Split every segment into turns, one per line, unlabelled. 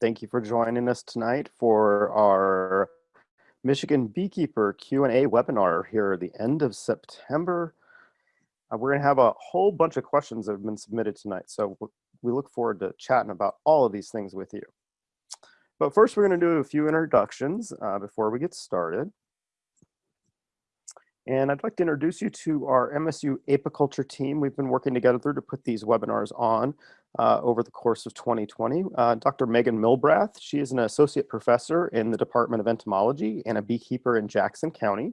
Thank you for joining us tonight for our Michigan Beekeeper Q&A webinar here at the end of September. Uh, we're going to have a whole bunch of questions that have been submitted tonight, so we look forward to chatting about all of these things with you. But first, we're going to do a few introductions uh, before we get started. And I'd like to introduce you to our MSU apiculture team. We've been working together to put these webinars on uh, over the course of 2020. Uh, Dr. Meghan Milbrath, she is an associate professor in the Department of Entomology and a beekeeper in Jackson County.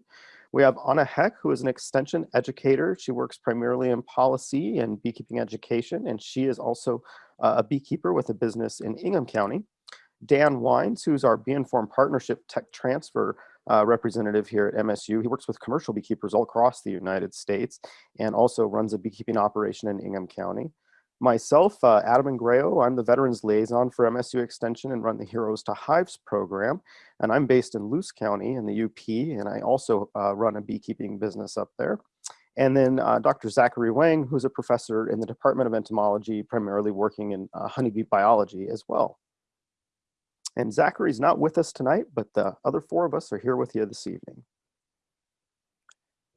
We have Ana Heck, who is an extension educator. She works primarily in policy and beekeeping education, and she is also uh, a beekeeper with a business in Ingham County. Dan Wyns, who's our Bee Informed Partnership Tech Transfer uh, representative here at MSU. He works with commercial beekeepers all across the United States and also runs a beekeeping operation in Ingham County. Myself, uh, Adam Ingrao, I'm the Veterans Liaison for MSU Extension and run the Heroes to Hives program. And I'm based in Luce County in the UP, and I also uh, run a beekeeping business up there. And then uh, Dr. Zachary Huang, who's a professor in the Department of Entomology, primarily working in uh, honeybee biology as well. And Zachary's not with us tonight, but the other four of us are here with you this evening.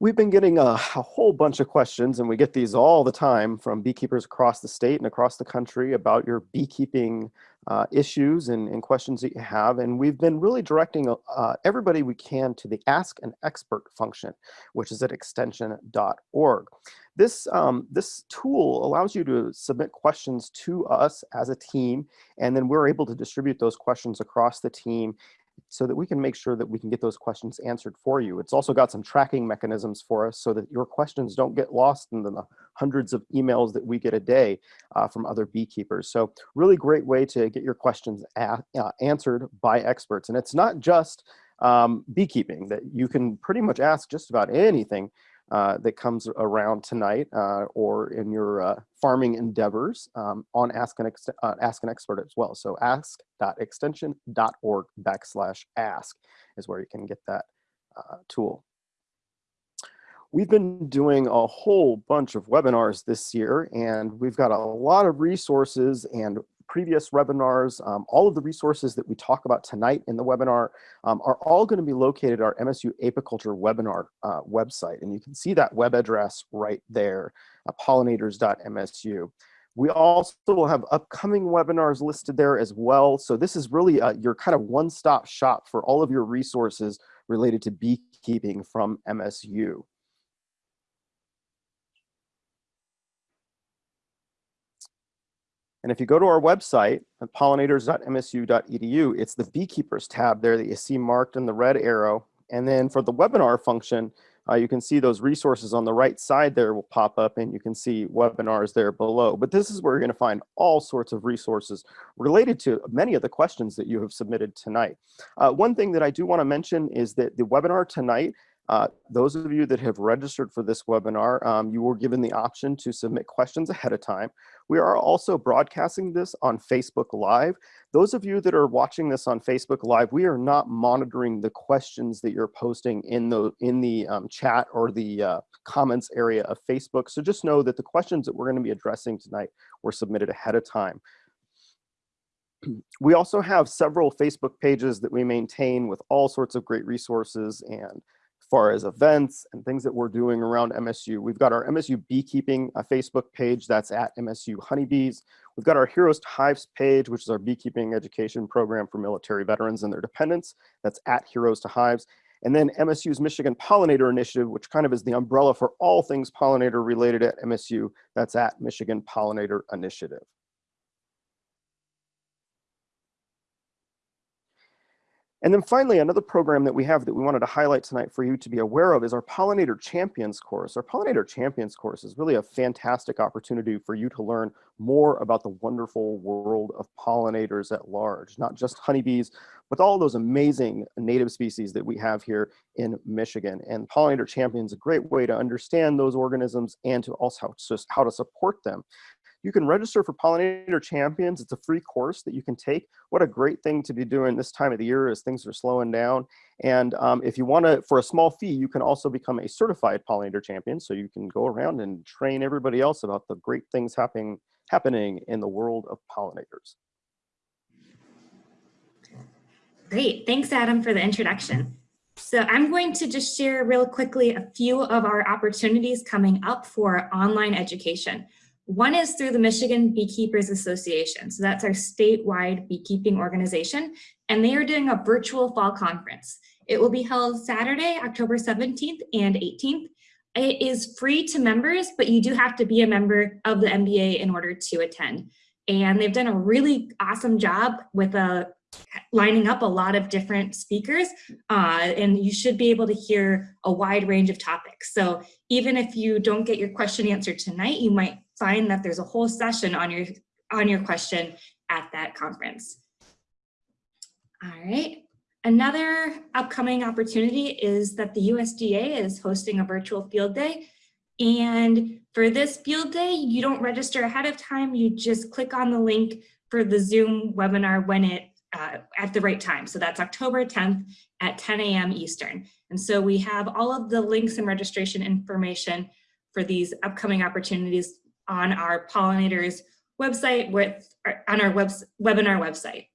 We've been getting a, a, whole bunch of questions, and we get these all the time from beekeepers across the state and across the country about your beekeeping uh, issues and, and, questions that you have. And we've been really directing uh, everybody we can to the Ask an Expert function, which is at extension.org. This, um, this tool allows you to submit questions to us as a team, and then we're able to distribute those questions across the team so that we can make sure that we can get those questions answered for you. It's also got some tracking mechanisms for us so that your questions don't get lost in the hundreds of emails that we get a day uh, from other beekeepers. So really great way to get your questions uh, answered by experts. And it's not just um, beekeeping that you can pretty much ask just about anything uh, that comes around tonight uh, or in your uh, farming endeavors um, on Ask an, uh, ask an Expert as well. So ask.extension.org backslash ask is where you can get that uh, tool. We've been doing a whole bunch of webinars this year and we've got a lot of resources and previous webinars, um, all of the resources that we talk about tonight in the webinar um, are all going to be located at our MSU Apiculture webinar uh, website. And you can see that web address right there, uh, pollinators.msu. We also will have upcoming webinars listed there as well. So this is really uh, your kind of one-stop shop for all of your resources related to beekeeping from MSU. And if you go to our website, pollinators.msu.edu, it's the beekeepers tab there that you see marked in the red arrow. And then for the webinar function, uh, you can see those resources on the right side there will pop up and you can see webinars there below. But this is where you're gonna find all sorts of resources related to many of the questions that you have submitted tonight. Uh, one thing that I do wanna mention is that the webinar tonight uh, those of you that have registered for this webinar, um, you were given the option to submit questions ahead of time. We are also broadcasting this on Facebook Live. Those of you that are watching this on Facebook Live, we are not monitoring the questions that you're posting in the, in the um, chat or the uh, comments area of Facebook. So just know that the questions that we're gonna be addressing tonight were submitted ahead of time. We also have several Facebook pages that we maintain with all sorts of great resources and far as events and things that we're doing around MSU. We've got our MSU beekeeping Facebook page that's at MSU honeybees. We've got our Heroes to Hives page, which is our beekeeping education program for military veterans and their dependents. That's at Heroes to Hives. And then MSU's Michigan Pollinator Initiative, which kind of is the umbrella for all things pollinator related at MSU. That's at Michigan Pollinator Initiative. And then finally, another program that we have that we wanted to highlight tonight for you to be aware of is our Pollinator Champions course. Our Pollinator Champions course is really a fantastic opportunity for you to learn more about the wonderful world of pollinators at large, not just honeybees, but all those amazing native species that we have here in Michigan. And Pollinator Champions is a great way to understand those organisms and to also how to support them. You can register for Pollinator Champions. It's a free course that you can take. What a great thing to be doing this time of the year as things are slowing down. And um, if you want to, for a small fee, you can also become a certified Pollinator Champion. So you can go around and train everybody else about the great things happening, happening in the world of pollinators.
Great, thanks Adam for the introduction. So I'm going to just share real quickly a few of our opportunities coming up for online education. One is through the Michigan Beekeepers Association. So that's our statewide beekeeping organization, and they are doing a virtual fall conference. It will be held Saturday, October 17th and 18th. It is free to members, but you do have to be a member of the MBA in order to attend. And they've done a really awesome job with a uh, lining up a lot of different speakers uh, and you should be able to hear a wide range of topics. So even if you don't get your question answered tonight, you might find that there's a whole session on your on your question at that conference. All right. Another upcoming opportunity is that the USDA is hosting a virtual field day. And for this field day, you don't register ahead of time. You just click on the link for the Zoom webinar when it uh, at the right time. So that's October 10th at 10 a.m. Eastern. And so we have all of the links and registration information for these upcoming opportunities on our pollinators website with on our web, webinar website.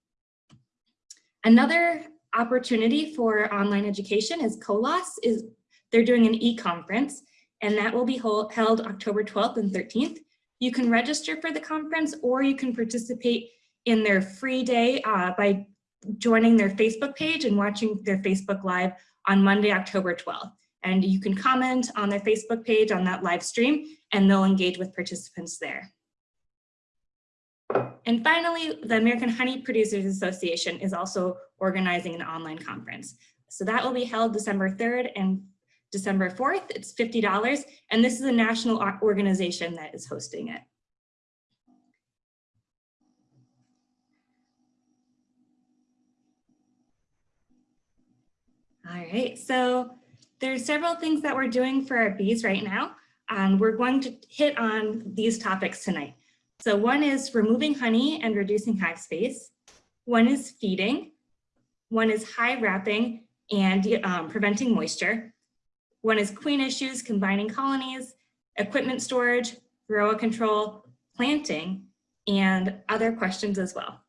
Another opportunity for online education is COLOS is they're doing an e-conference and that will be hold, held October 12th and 13th. You can register for the conference or you can participate in their free day uh, by joining their Facebook page and watching their Facebook Live on Monday, October 12th. And you can comment on their Facebook page on that live stream and they'll engage with participants there. And finally, the American Honey Producers Association is also organizing an online conference. So that will be held December 3rd and December 4th. It's $50, and this is a national organization that is hosting it. All right, so there's several things that we're doing for our bees right now. and we're going to hit on these topics tonight. So one is removing honey and reducing hive space. One is feeding. One is hive wrapping and um, preventing moisture. One is queen issues, combining colonies, equipment storage, varroa control, planting, and other questions as well.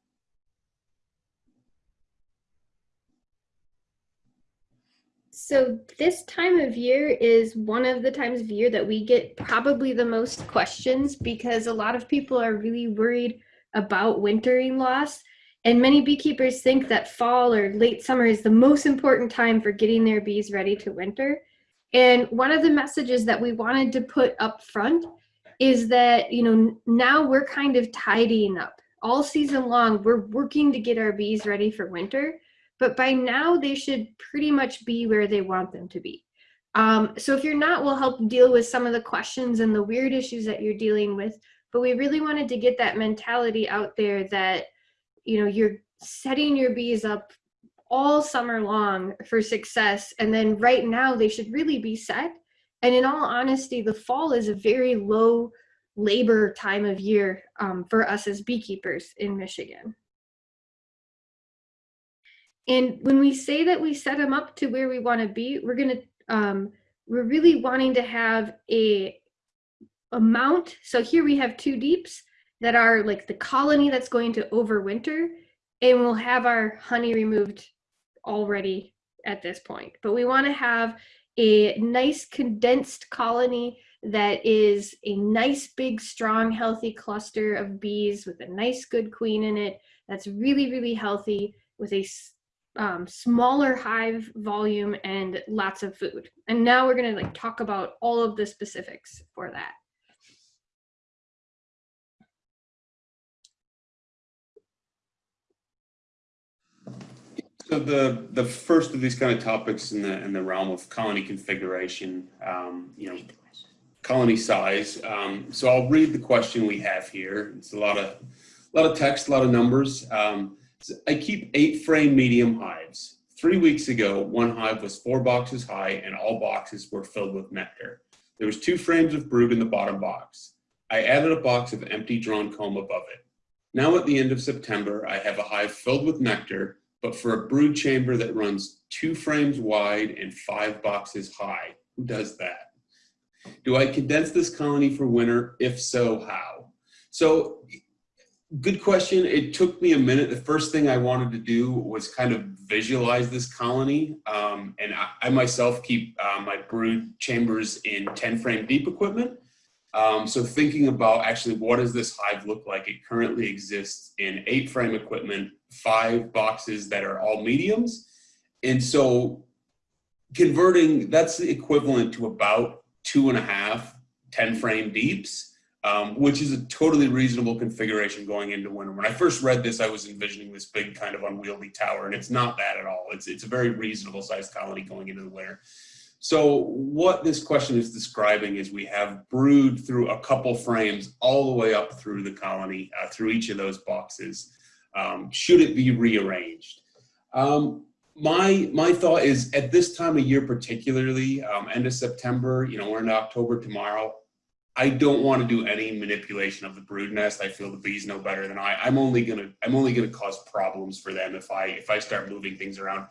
So this time of year is one of the times of year that we get probably the most questions because a lot of people are really worried about wintering loss. And many beekeepers think that fall or late summer is the most important time for getting their bees ready to winter. And one of the messages that we wanted to put up front is that, you know, now we're kind of tidying up. All season long, we're working to get our bees ready for winter but by now they should pretty much be where they want them to be. Um, so if you're not, we'll help deal with some of the questions and the weird issues that you're dealing with. But we really wanted to get that mentality out there that, you know, you're setting your bees up all summer long for success. And then right now they should really be set. And in all honesty, the fall is a very low labor time of year um, for us as beekeepers in Michigan. And when we say that we set them up to where we want to be, we're going to, um, we're really wanting to have a amount. So here we have two deeps that are like the colony that's going to overwinter and we'll have our honey removed already at this point. But we want to have a nice condensed colony that is a nice big strong healthy cluster of bees with a nice good queen in it that's really really healthy with a um, smaller hive volume and lots of food. And now we're gonna like talk about all of the specifics for that.
So the the first of these kind of topics in the in the realm of colony configuration, um, you know, colony size. Um, so I'll read the question we have here. It's a lot of a lot of text, a lot of numbers. Um, I keep eight frame medium hives. Three weeks ago, one hive was four boxes high and all boxes were filled with nectar. There was two frames of brood in the bottom box. I added a box of empty drawn comb above it. Now at the end of September, I have a hive filled with nectar, but for a brood chamber that runs two frames wide and five boxes high. Who does that? Do I condense this colony for winter? If so, how? So Good question. It took me a minute. The first thing I wanted to do was kind of visualize this colony. Um, and I, I, myself keep uh, my brood chambers in 10 frame deep equipment. Um, so thinking about actually what does this hive look like? It currently exists in eight frame equipment, five boxes that are all mediums. And so converting, that's the equivalent to about two and a half 10 frame deeps um, which is a totally reasonable configuration going into winter. When I first read this, I was envisioning this big kind of unwieldy tower, and it's not that at all. It's, it's a very reasonable sized colony going into the winter. So what this question is describing is we have brood through a couple frames all the way up through the colony, uh, through each of those boxes. Um, should it be rearranged? Um, my my thought is at this time of year particularly um, end of september you know we're in october tomorrow I don't want to do any manipulation of the brood nest. I feel the bees know better than I. I'm only gonna I'm only gonna cause problems for them if I if I start moving things around.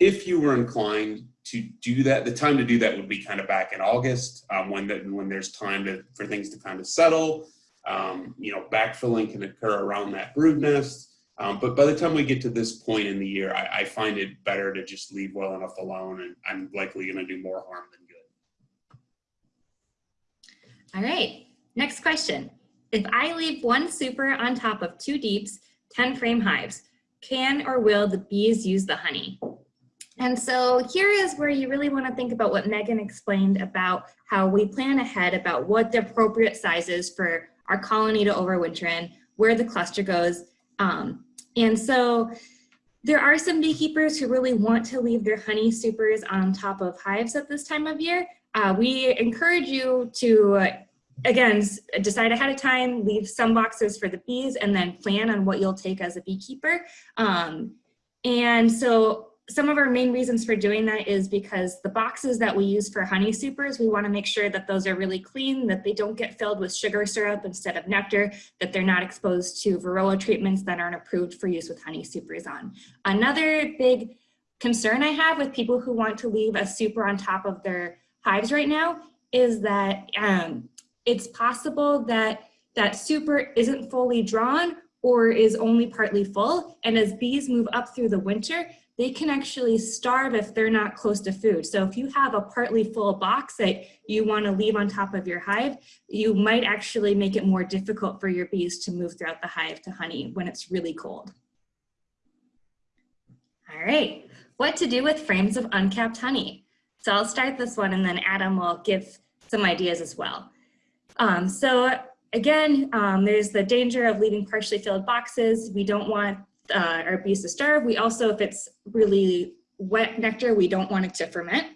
If you were inclined to do that, the time to do that would be kind of back in August um, when the, when there's time to for things to kind of settle. Um, you know, backfilling can occur around that brood nest. Um, but by the time we get to this point in the year, I, I find it better to just leave well enough alone, and I'm likely going to do more harm than
All right, next question. If I leave one super on top of two deeps, 10 frame hives, can or will the bees use the honey? And so here is where you really want to think about what Meghan explained about how we plan ahead about what the appropriate size is for our colony to overwinter in, where the cluster goes. Um, and so there are some beekeepers who really want to leave their honey supers on top of hives at this time of year. Uh, we encourage you to again, decide ahead of time, leave some boxes for the bees, and then plan on what you'll take as a beekeeper. Um, and so some of our main reasons for doing that is because the boxes that we use for honey supers, we wanna make sure that those are really clean, that they don't get filled with sugar syrup instead of nectar, that they're not exposed to varroa treatments that aren't approved for use with honey supers on. Another big concern I have with people who want to leave a super on top of their hives right now is that um, it's possible that that super isn't fully drawn or is only partly full. And as bees move up through the winter, they can actually starve if they're not close to food. So if you have a partly full box that you want to leave on top of your hive, you might actually make it more difficult for your bees to move throughout the hive to honey when it's really cold. All right, what to do with frames of uncapped honey? So I'll start this one and then Adam will give some ideas as well. Um, so again, um, there's the danger of leaving partially filled boxes. We don't want uh, our bees to starve. We also, if it's really wet nectar, we don't want it to ferment.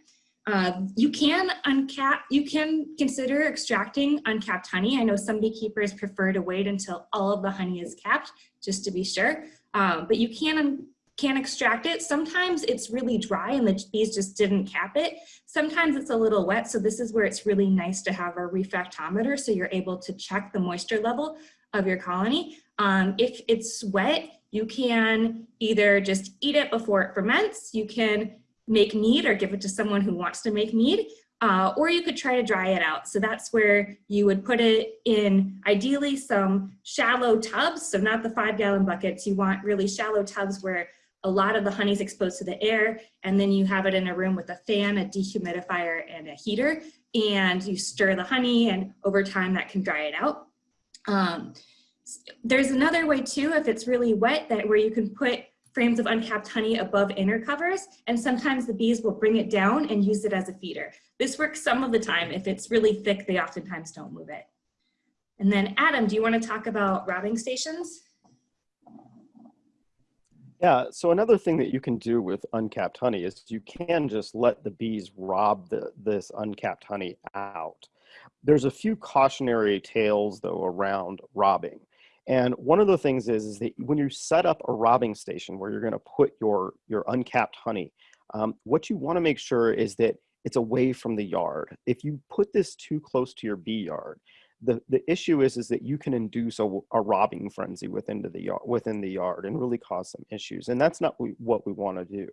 Uh, you can uncap, you can consider extracting uncapped honey. I know some beekeepers prefer to wait until all of the honey is capped, just to be sure. Um, but you can can extract it. Sometimes it's really dry and the bees just didn't cap it. Sometimes it's a little wet. So this is where it's really nice to have a refractometer so you're able to check the moisture level of your colony. Um, if it's wet, you can either just eat it before it ferments. You can make mead or give it to someone who wants to make mead. Uh, or you could try to dry it out. So that's where you would put it in ideally some shallow tubs. So not the five gallon buckets. You want really shallow tubs where a lot of the honey is exposed to the air and then you have it in a room with a fan, a dehumidifier, and a heater and you stir the honey and over time that can dry it out. Um, there's another way too, if it's really wet, that where you can put frames of uncapped honey above inner covers and sometimes the bees will bring it down and use it as a feeder. This works some of the time. If it's really thick, they oftentimes don't move it. And then Adam, do you want to talk about robbing stations?
Yeah, so another thing that you can do with uncapped honey is you can just let the bees rob the, this uncapped honey out. There's a few cautionary tales though around robbing. And one of the things is, is that when you set up a robbing station where you're gonna put your, your uncapped honey, um, what you wanna make sure is that it's away from the yard. If you put this too close to your bee yard, the, the issue is, is that you can induce a, a robbing frenzy within the, yard, within the yard and really cause some issues. And that's not what we want to do.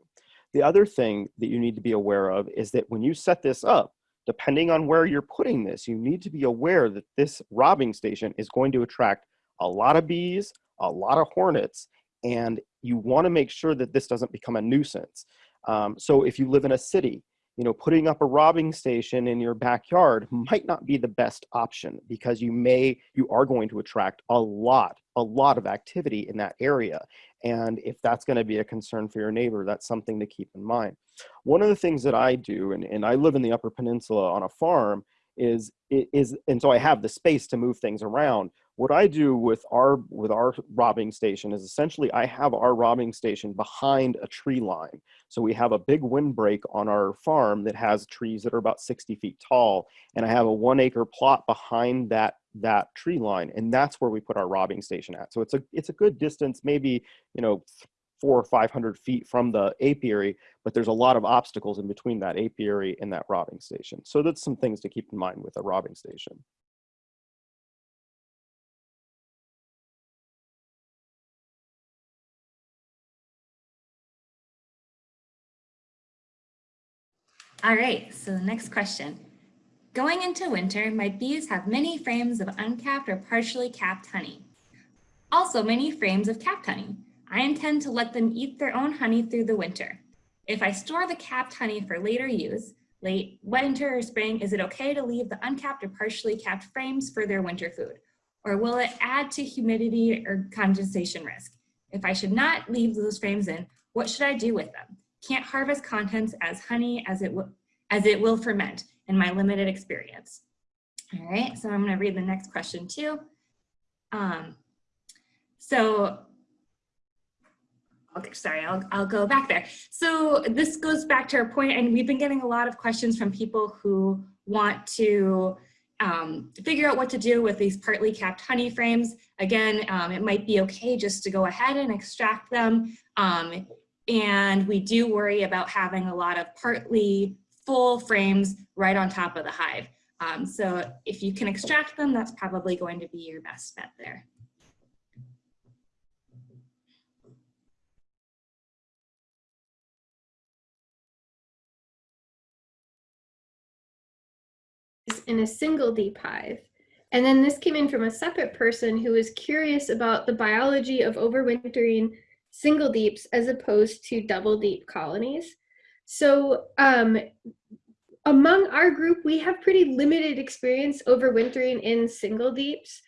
The other thing that you need to be aware of is that when you set this up, depending on where you're putting this, you need to be aware that this robbing station is going to attract a lot of bees, a lot of hornets, and you want to make sure that this doesn't become a nuisance. Um, so if you live in a city, you know, putting up a robbing station in your backyard might not be the best option because you may, you are going to attract a lot, a lot of activity in that area. And if that's going to be a concern for your neighbor, that's something to keep in mind. One of the things that I do, and, and I live in the Upper Peninsula on a farm, is is and so I have the space to move things around what I do with our with our robbing station is essentially I have our robbing station behind a tree line. So we have a big windbreak on our farm that has trees that are about 60 feet tall, and I have a one acre plot behind that that tree line, and that's where we put our robbing station at. So it's a it's a good distance, maybe you know four or 500 feet from the apiary, but there's a lot of obstacles in between that apiary and that robbing station. So that's some things to keep in mind with a robbing station.
All right, so the next question. Going into winter, my bees have many frames of uncapped or partially capped honey. Also many frames of capped honey. I intend to let them eat their own honey through the winter. If I store the capped honey for later use, late winter or spring, is it okay to leave the uncapped or partially capped frames for their winter food? Or will it add to humidity or condensation risk? If I should not leave those frames in, what should I do with them? Can't harvest contents as honey as it, as it will ferment in my limited experience. All right, so I'm gonna read the next question too. Um, so, okay, sorry, I'll, I'll go back there. So this goes back to our point, and we've been getting a lot of questions from people who want to um, figure out what to do with these partly capped honey frames. Again, um, it might be okay just to go ahead and extract them. Um, and we do worry about having a lot of partly full frames right on top of the hive. Um, so if you can extract them, that's probably going to be your best bet there.
in a single deep hive. And then this came in from a separate person who was curious about the biology of overwintering single deeps as opposed to double deep colonies. So um, among our group, we have pretty limited experience overwintering in single deeps.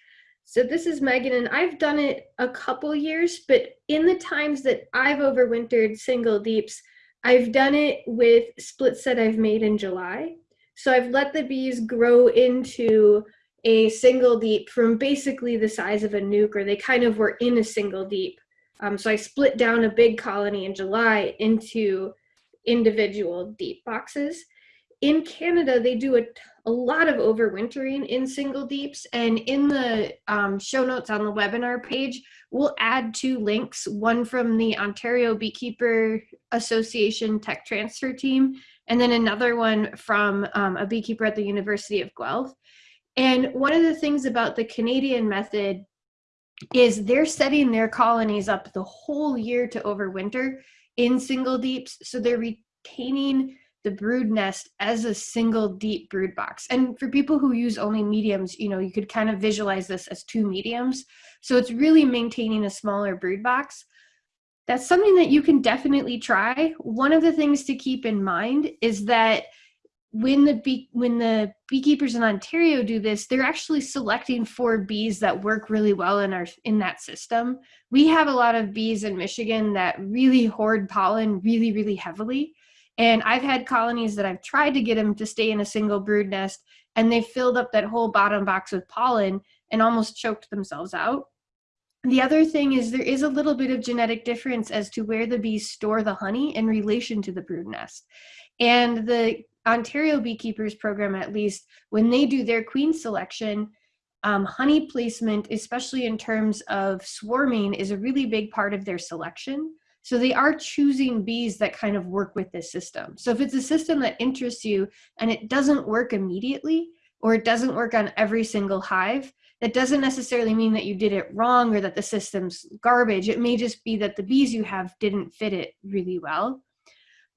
So this is Meghan, and I've done it a couple years, but in the times that I've overwintered single deeps, I've done it with splits that I've made in July. So I've let the bees grow into a single deep from basically the size of a nuc, or they kind of were in a single deep um, so I split down a big colony in July into individual deep boxes. In Canada, they do a, a lot of overwintering in single deeps. And in the um, show notes on the webinar page, we'll add two links, one from the Ontario Beekeeper Association Tech Transfer Team, and then another one from um, a beekeeper at the University of Guelph. And one of the things about the Canadian method is they're setting their colonies up the whole year to overwinter in single deeps. So they're retaining the brood nest as a single deep brood box. And for people who use only mediums, you know, you could kind of visualize this as two mediums. So it's really maintaining a smaller brood box. That's something that you can definitely try. One of the things to keep in mind is that when the bee when the beekeepers in Ontario do this, they're actually selecting for bees that work really well in our in that system. We have a lot of bees in Michigan that really hoard pollen really really heavily. And I've had colonies that I've tried to get them to stay in a single brood nest and they filled up that whole bottom box with pollen and almost choked themselves out. The other thing is there is a little bit of genetic difference as to where the bees store the honey in relation to the brood nest. And the Ontario Beekeepers Program, at least, when they do their queen selection, um, honey placement, especially in terms of swarming, is a really big part of their selection. So they are choosing bees that kind of work with this system. So if it's a system that interests you and it doesn't work immediately, or it doesn't work on every single hive, that doesn't necessarily mean that you did it wrong or that the system's garbage. It may just be that the bees you have didn't fit it really well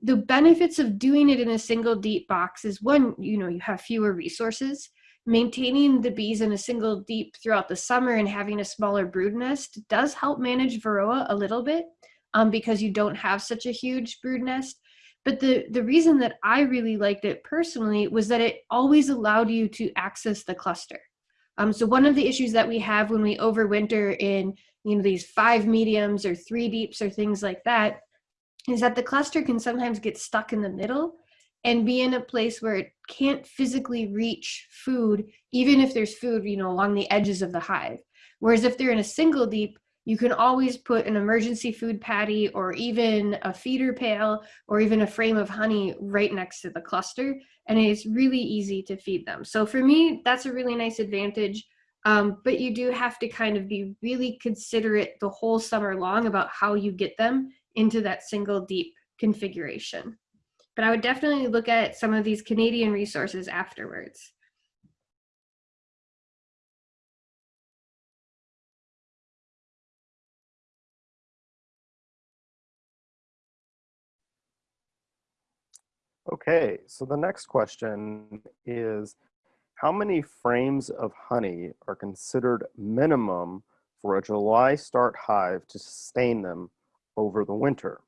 the benefits of doing it in a single deep box is one, you know, you have fewer resources. maintaining the bees in a single deep throughout the summer and having a smaller brood nest does help manage varroa a little bit um, because you don't have such a huge brood nest. But the, the reason that I really liked it personally was that it always allowed you to access the cluster. Um, so one of the issues that we have when we overwinter in you know these five mediums or three deeps or things like that is that the cluster can sometimes get stuck in the middle and be in a place where it can't physically reach food, even if there's food, you know, along the edges of the hive. Whereas if they're in a single deep, you can always put an emergency food patty or even a feeder pail or even a frame of honey right next to the cluster. And it's really easy to feed them. So for me, that's a really nice advantage. Um, but you do have to kind of be really considerate the whole summer long about how you get them into that single deep configuration. But I would definitely look at some of these Canadian resources afterwards.
Okay, so the next question is, how many frames of honey are considered minimum for a July start hive to sustain them over the winter?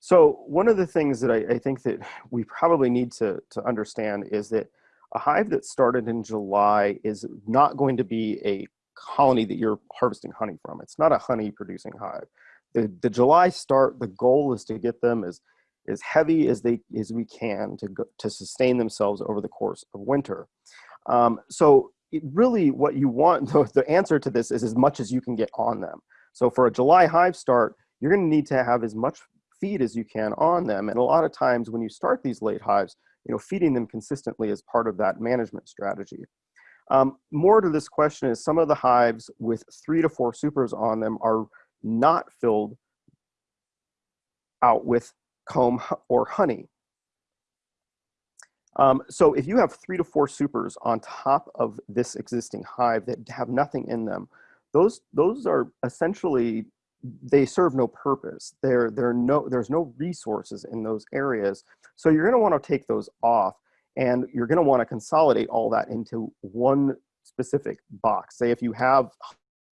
So one of the things that I, I, think that we probably need to, to understand is that a hive that started in July is not going to be a colony that you're harvesting honey from. It's not a honey producing hive. The, the July start, the goal is to get them as, as heavy as they as we can to, go, to sustain themselves over the course of winter. Um, so really what you want, the, the answer to this is as much as you can get on them. So for a July hive start, you're gonna need to have as much feed as you can on them. And a lot of times when you start these late hives, you know, feeding them consistently is part of that management strategy. Um, more to this question is some of the hives with three to four supers on them are not filled out with comb or honey. Um, so if you have three to four supers on top of this existing hive that have nothing in them, those, those are essentially they serve no purpose. There, there no, there's no resources in those areas. So you're gonna wanna take those off and you're gonna wanna consolidate all that into one specific box. Say if you have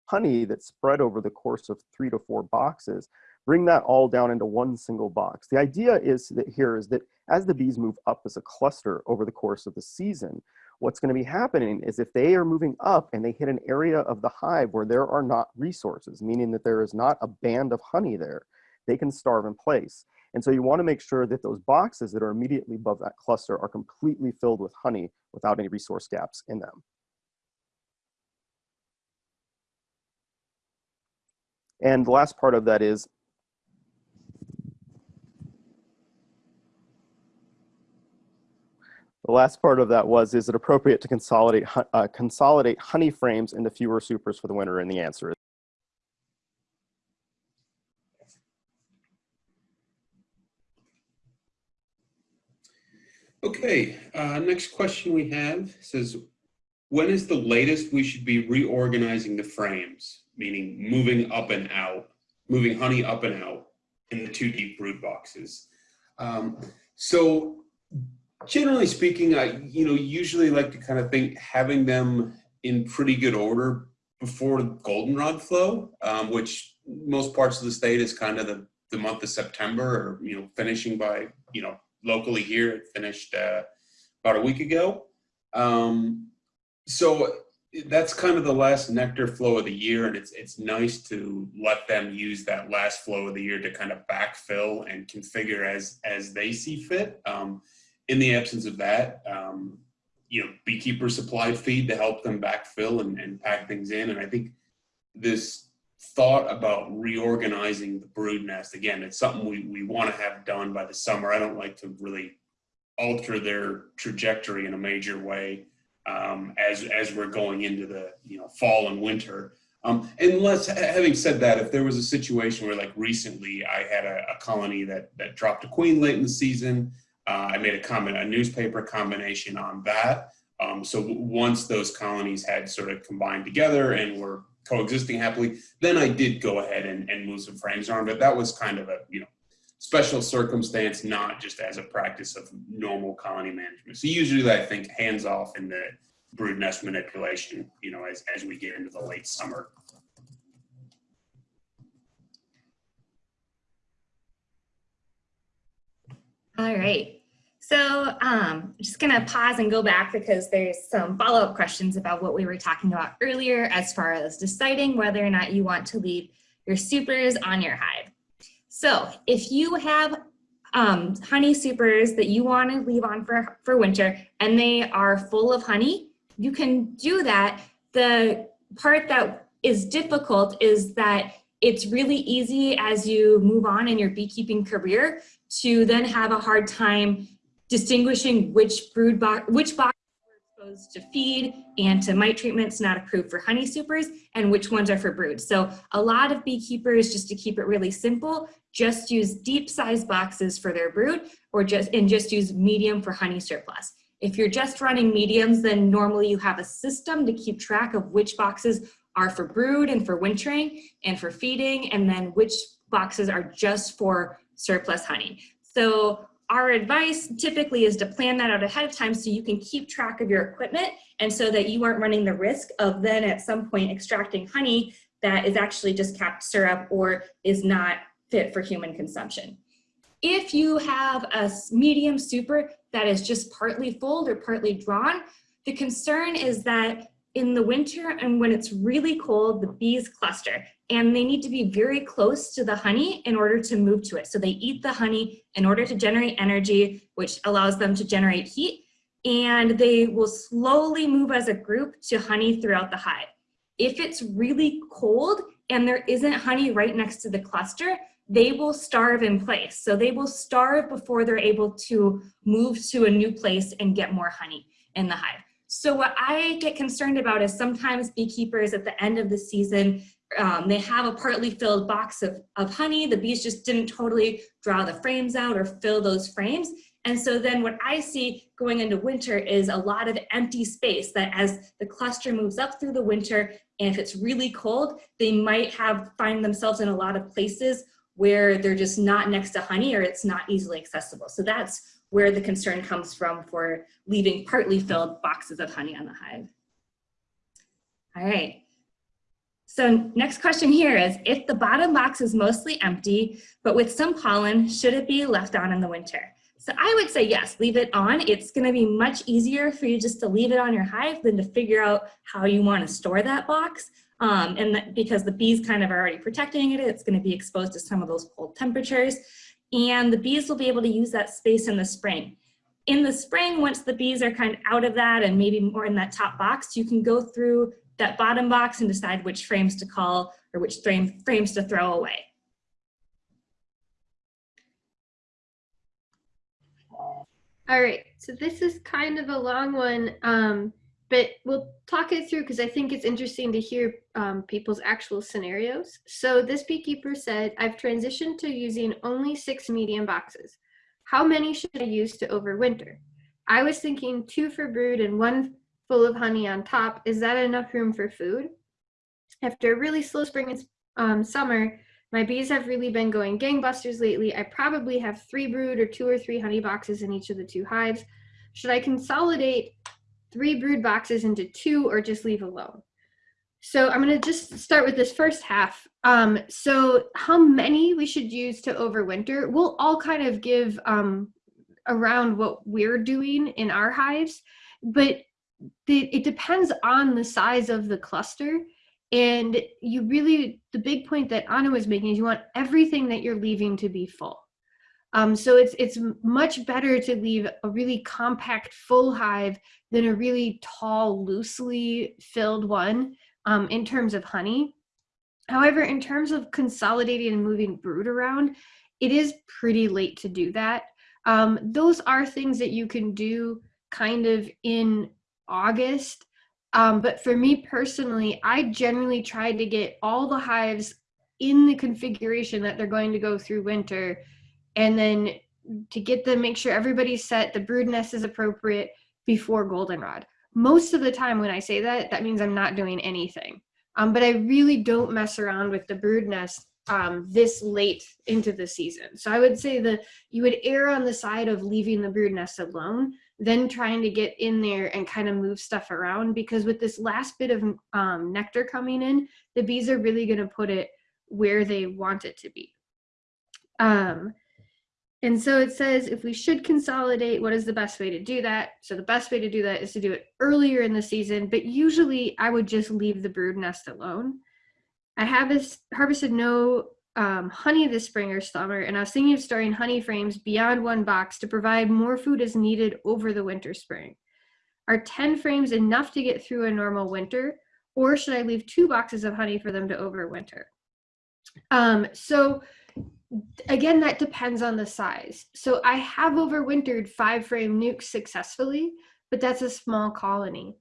honey that's spread over the course of three to four boxes, bring that all down into one single box. The idea is that here is that as the bees move up as a cluster over the course of the season, what's going to be happening is if they are moving up and they hit an area of the hive where there are not resources, meaning that there is not a band of honey there, they can starve in place. And so you want to make sure that those boxes that are immediately above that cluster are completely filled with honey without any resource gaps in them. And the last part of that is The last part of that was, is it appropriate to consolidate, uh, consolidate honey frames into fewer supers for the winter? And the answer is
Okay, uh, next question we have says, when is the latest we should be reorganizing the frames, meaning moving up and out, moving honey up and out in the two deep brood boxes? Um, so generally speaking, I you know usually like to kind of think having them in pretty good order before goldenrod flow, um, which most parts of the state is kind of the, the month of September or, you know, finishing by, you know, locally here, it finished uh, about a week ago. Um, so that's kind of the last nectar flow of the year. And it's, it's nice to let them use that last flow of the year to kind of backfill and configure as, as they see fit. Um, in the absence of that, um, you know, beekeeper supplied feed to help them backfill and, and pack things in. And I think this thought about reorganizing the brood nest, again, it's something we, we want to have done by the summer. I don't like to really alter their trajectory in a major way um, as, as we're going into the, you know, fall and winter. Um, unless, having said that, if there was a situation where like recently I had a, a colony that, that dropped a queen late in the season, uh, I made a comment, a newspaper combination on that. Um, so once those colonies had sort of combined together and were coexisting happily, then I did go ahead and, and move some frames around, but that was kind of a, you know, special circumstance, not just as a practice of normal colony management. So usually I think hands off in the brood nest manipulation, you know, as, as we get into the late summer.
All right. So um, I'm just going to pause and go back because there's some follow-up questions about what we were talking about earlier as far as deciding whether or not you want to leave your supers on your hive. So if you have um, honey supers that you want to leave on for, for winter and they are full of honey, you can do that. The part that is difficult is that it's really easy as you move on in your beekeeping career to then have a hard time distinguishing which brood box, which box are exposed to feed and to mite treatments not approved for honey supers and which ones are for brood. So a lot of beekeepers, just to keep it really simple, just use deep size boxes for their brood or just and just use medium for honey surplus. If you're just running mediums, then normally you have a system to keep track of which boxes are for brood and for wintering and for feeding, and then which boxes are just for surplus honey. So our advice typically is to plan that out ahead of time so you can keep track of your equipment and so that you aren't running the risk of then at some point extracting honey that is actually just capped syrup or is not fit for human consumption. If you have a medium super that is just partly full or partly drawn, the concern is that in the winter and when it's really cold, the bees cluster and they need to be very close to the honey in order to move to it. So they eat the honey in order to generate energy, which allows them to generate heat, and they will slowly move as a group to honey throughout the hive. If it's really cold and there isn't honey right next to the cluster, they will starve in place. So they will starve before they're able to move to a new place and get more honey in the hive. So what I get concerned about is sometimes beekeepers at the end of the season, um, they have a partly filled box of, of honey. The bees just didn't totally draw the frames out or fill those frames. And so then what I see going into winter is a lot of empty space that as the cluster moves up through the winter, and if it's really cold, they might have find themselves in a lot of places where they're just not next to honey or it's not easily accessible. So that's where the concern comes from for leaving partly filled boxes of honey on the hive. All right. So next question here is, if the bottom box is mostly empty, but with some pollen, should it be left on in the winter? So I would say yes, leave it on. It's gonna be much easier for you just to leave it on your hive than to figure out how you wanna store that box. Um, and that, because the bees kind of are already protecting it, it's gonna be exposed to some of those cold temperatures and the bees will be able to use that space in the spring. In the spring, once the bees are kind of out of that and maybe more in that top box, you can go through that bottom box and decide which frames to call or which frame, frames to throw away.
All right, so this is kind of a long one. Um, but we'll talk it through because I think it's interesting to hear um, people's actual scenarios. So this beekeeper said, I've transitioned to using only six medium boxes. How many should I use to overwinter? I was thinking two for brood and one full of honey on top. Is that enough room for food? After a really slow spring and um, summer, my bees have really been going gangbusters lately. I probably have three brood or two or three honey boxes in each of the two hives. Should I consolidate three brood boxes into two or just leave alone. So I'm going to just start with this first half. Um, so how many we should use to overwinter, we'll all kind of give um, around what we're doing in our hives, but the, it depends on the size of the cluster. And you really, the big point that Ana was making is you want everything that you're leaving to be full. Um, so it's it's much better to leave a really compact full hive than a really tall, loosely filled one um, in terms of honey. However, in terms of consolidating and moving brood around, it is pretty late to do that. Um, those are things that you can do kind of in August. Um, but for me personally, I generally try to get all the hives in the configuration that they're going to go through winter and then to get them, make sure everybody's set, the brood nest is appropriate before goldenrod. Most of the time when I say that, that means I'm not doing anything. Um, but I really don't mess around with the brood nest um, this late into the season. So I would say that you would err on the side of leaving the brood nest alone then trying to get in there and kind of move stuff around because with this last bit of um, nectar coming in, the bees are really going to put it where they want it to be. Um, and so it says if we should consolidate, what is the best way to do that? So the best way to do that is to do it earlier in the season, but usually I would just leave the brood nest alone. I have harvested no um, honey this spring or summer, and I was thinking of storing honey frames beyond one box to provide more food as needed over the winter spring. Are 10 frames enough to get through a normal winter, or should I leave two boxes of honey for them to overwinter? Um, so again, that depends on the size. So I have overwintered five frame nukes successfully, but that's a small colony.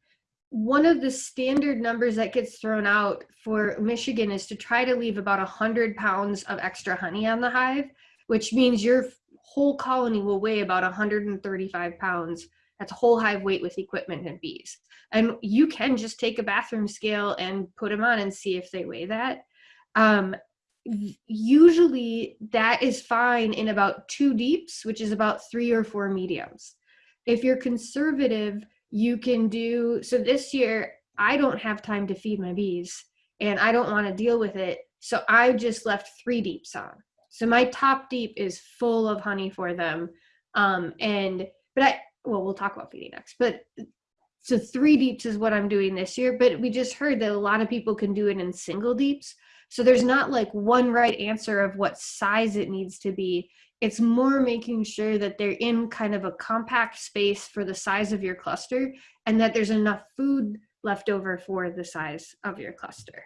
One of the standard numbers that gets thrown out for Michigan is to try to leave about 100 pounds of extra honey on the hive, which means your whole colony will weigh about 135 pounds. That's whole hive weight with equipment and bees. And you can just take a bathroom scale and put them on and see if they weigh that. Um, usually that is fine in about two deeps, which is about three or four mediums. If you're conservative, you can do, so this year, I don't have time to feed my bees and I don't want to deal with it. So I just left three deeps on. So my top deep is full of honey for them. Um, and, but I, well, we'll talk about feeding next, but so three deeps is what I'm doing this year, but we just heard that a lot of people can do it in single deeps. So there's not like one right answer of what size it needs to be. It's more making sure that they're in kind of a compact space for the size of your cluster and that there's enough food left over for the size of your cluster.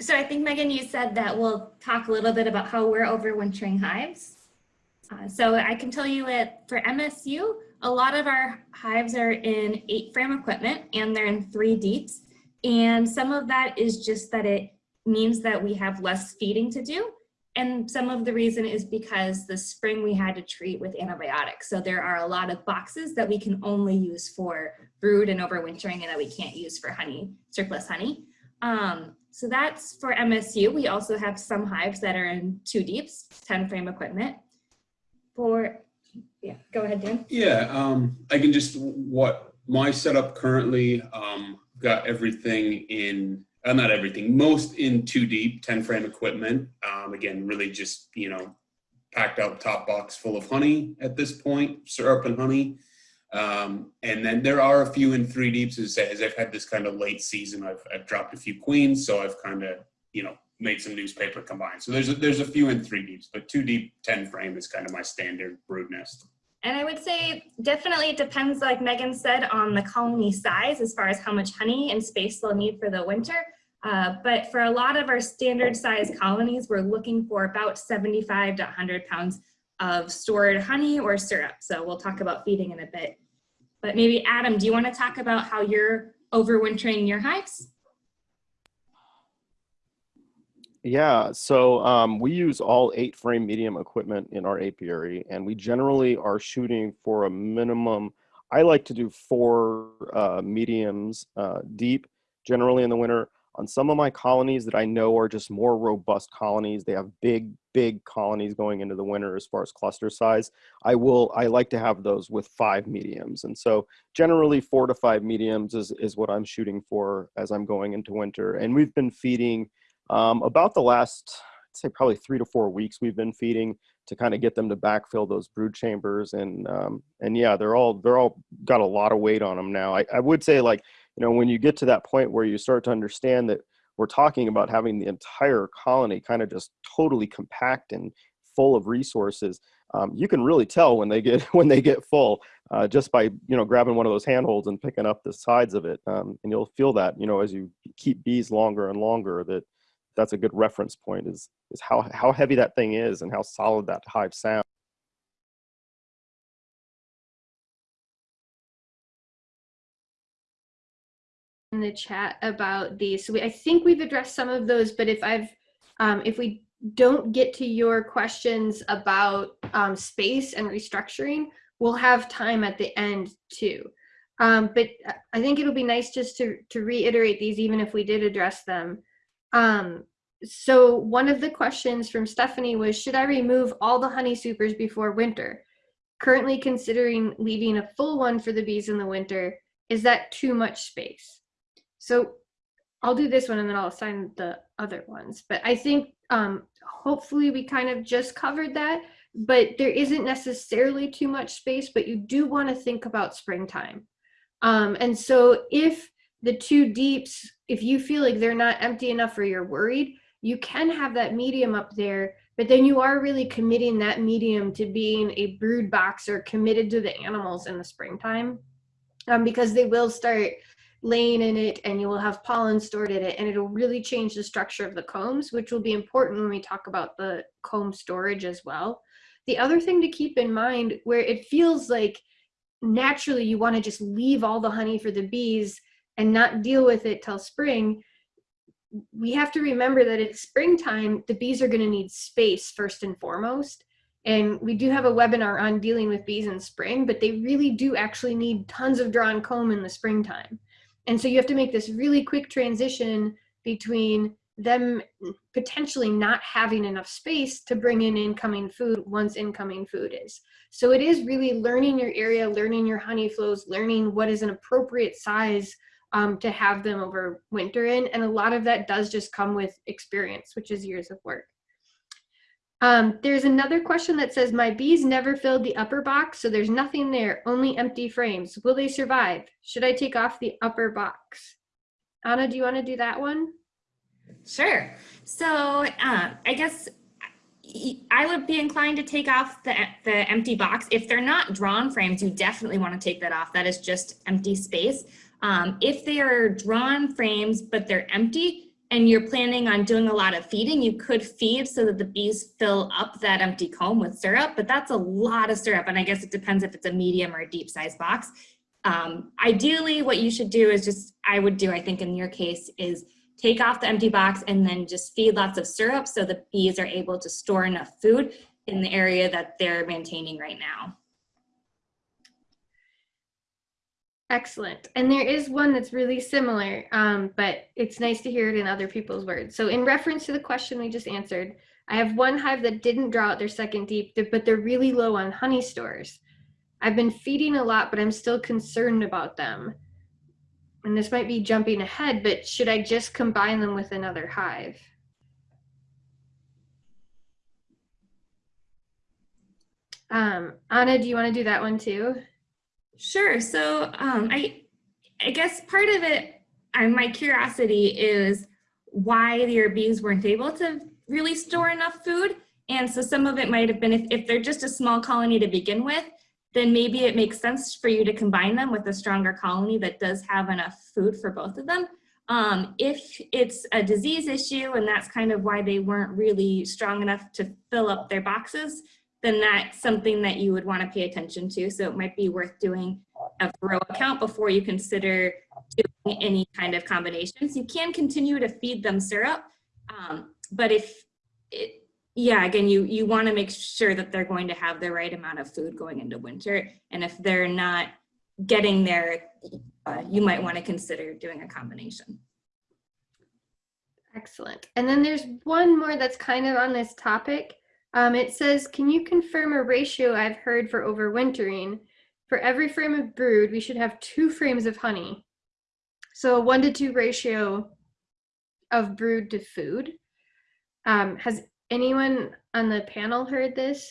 So I think, Meghan, you said that we'll talk a little bit about how we're overwintering hives. Uh, so I can tell you that for MSU, a lot of our hives are in eight frame equipment and they're in three deeps. And some of that is just that it means that we have less feeding to do. And some of the reason is because the spring we had to treat with antibiotics. So there are a lot of boxes that we can only use for brood and overwintering and that we can't use for honey, surplus honey. Um, so that's for MSU. We also have some hives that are in two deeps, 10 frame equipment. For yeah, go ahead, Dan.
Yeah, um, I can just, what my setup currently, um, got everything in, uh, not everything, most in two deep, 10 frame equipment. Um, again, really just, you know, packed out top box full of honey at this point, syrup and honey. Um, and then there are a few in three deeps as, as I've had this kind of late season, I've, I've dropped a few queens. So I've kind of, you know, made some newspaper combined. So there's a, there's a few in three deeps, but two deep, 10 frame is kind of my standard brood nest.
And I would say definitely it depends, like Meghan said, on the colony size as far as how much honey and space they'll need for the winter. Uh, but for a lot of our standard size colonies, we're looking for about 75 to 100 pounds of stored honey or syrup. So we'll talk about feeding in a bit. But maybe Adam, do you want to talk about how you're overwintering your hives?
Yeah, so um, we use all eight frame medium equipment in our apiary, and we generally are shooting for a minimum. I like to do four uh, mediums uh, deep, generally in the winter. On some of my colonies that I know are just more robust colonies, they have big, big colonies going into the winter as far as cluster size. I will, I like to have those with five mediums. And so generally four to five mediums is, is what I'm shooting for as I'm going into winter. And we've been feeding um, about the last, I'd say probably three to four weeks, we've been feeding to kind of get them to backfill those brood chambers, and um, and yeah, they're all they're all got a lot of weight on them now. I, I would say like you know when you get to that point where you start to understand that we're talking about having the entire colony kind of just totally compact and full of resources. Um, you can really tell when they get when they get full uh, just by you know grabbing one of those handholds and picking up the sides of it, um, and you'll feel that you know as you keep bees longer and longer that that's a good reference point is is how how heavy that thing is and how solid that hive sounds.
in the chat about these. So we, I think we've addressed some of those, but if I've, um, if we don't get to your questions about um, space and restructuring, we'll have time at the end too. Um, but I think it'll be nice just to, to reiterate these, even if we did address them. Um, so one of the questions from Stephanie was, should I remove all the honey supers before winter? Currently considering leaving a full one for the bees in the winter. Is that too much space? So I'll do this one and then I'll assign the other ones. But I think um, hopefully we kind of just covered that, but there isn't necessarily too much space, but you do want to think about springtime. Um, and so if the two deeps, if you feel like they're not empty enough or you're worried, you can have that medium up there, but then you are really committing that medium to being a brood box or committed to the animals in the springtime um, because they will start laying in it and you will have pollen stored in it and it'll really change the structure of the combs, which will be important when we talk about the comb storage as well. The other thing to keep in mind where it feels like naturally you want to just leave all the honey for the bees and not deal with it till spring, we have to remember that it's springtime, the bees are going to need space first and foremost. And we do have a webinar on dealing with bees in spring, but they really do actually need tons of drawn comb in the springtime. And so you have to make this really quick transition between them potentially not having enough space to bring in incoming food once incoming food is. So it is really learning your area, learning your honey flows, learning what is an appropriate size um, to have them over winter in. And a lot of that does just come with experience, which is years of work. Um, there's another question that says, my bees never filled the upper box, so there's nothing there, only empty frames. Will they survive? Should I take off the upper box? Ana, do you wanna do that one?
Sure. So uh, I guess I would be inclined to take off the, the empty box. If they're not drawn frames, you definitely want to take that off. That is just empty space. Um, if they are drawn frames, but they're empty and you're planning on doing a lot of feeding, you could feed so that the bees fill up that empty comb with syrup, but that's a lot of syrup. And I guess it depends if it's a medium or a deep size box. Um, ideally, what you should do is just, I would do, I think in your case, is take off the empty box and then just feed lots of syrup so the bees are able to store enough food in the area that they're maintaining right now.
Excellent. And there is one that's really similar, um, but it's nice to hear it in other people's words. So in reference to the question we just answered, I have one hive that didn't draw out their second deep, but they're really low on honey stores. I've been feeding a lot, but I'm still concerned about them. And this might be jumping ahead, but should I just combine them with another hive? Um, Ana, do you want to do that one too?
Sure. So um, I, I guess part of it, I, my curiosity is why your bees weren't able to really store enough food. And so some of it might have been if, if they're just a small colony to begin with, then maybe it makes sense for you to combine them with a stronger colony that does have enough food for both of them. Um, if it's a disease issue and that's kind of why they weren't really strong enough to fill up their boxes, then that's something that you would want to pay attention to. So it might be worth doing a row count before you consider doing any kind of combinations. You can continue to feed them syrup, um, but if, it, yeah, again, you, you want to make sure that they're going to have the right amount of food going into winter. And if they're not getting there, uh, you might want to consider doing a combination.
Excellent. And then there's one more that's kind of on this topic. Um, it says, can you confirm a ratio I've heard for overwintering? For every frame of brood, we should have two frames of honey. So a one to two ratio of brood to food. Um, has anyone on the panel heard this?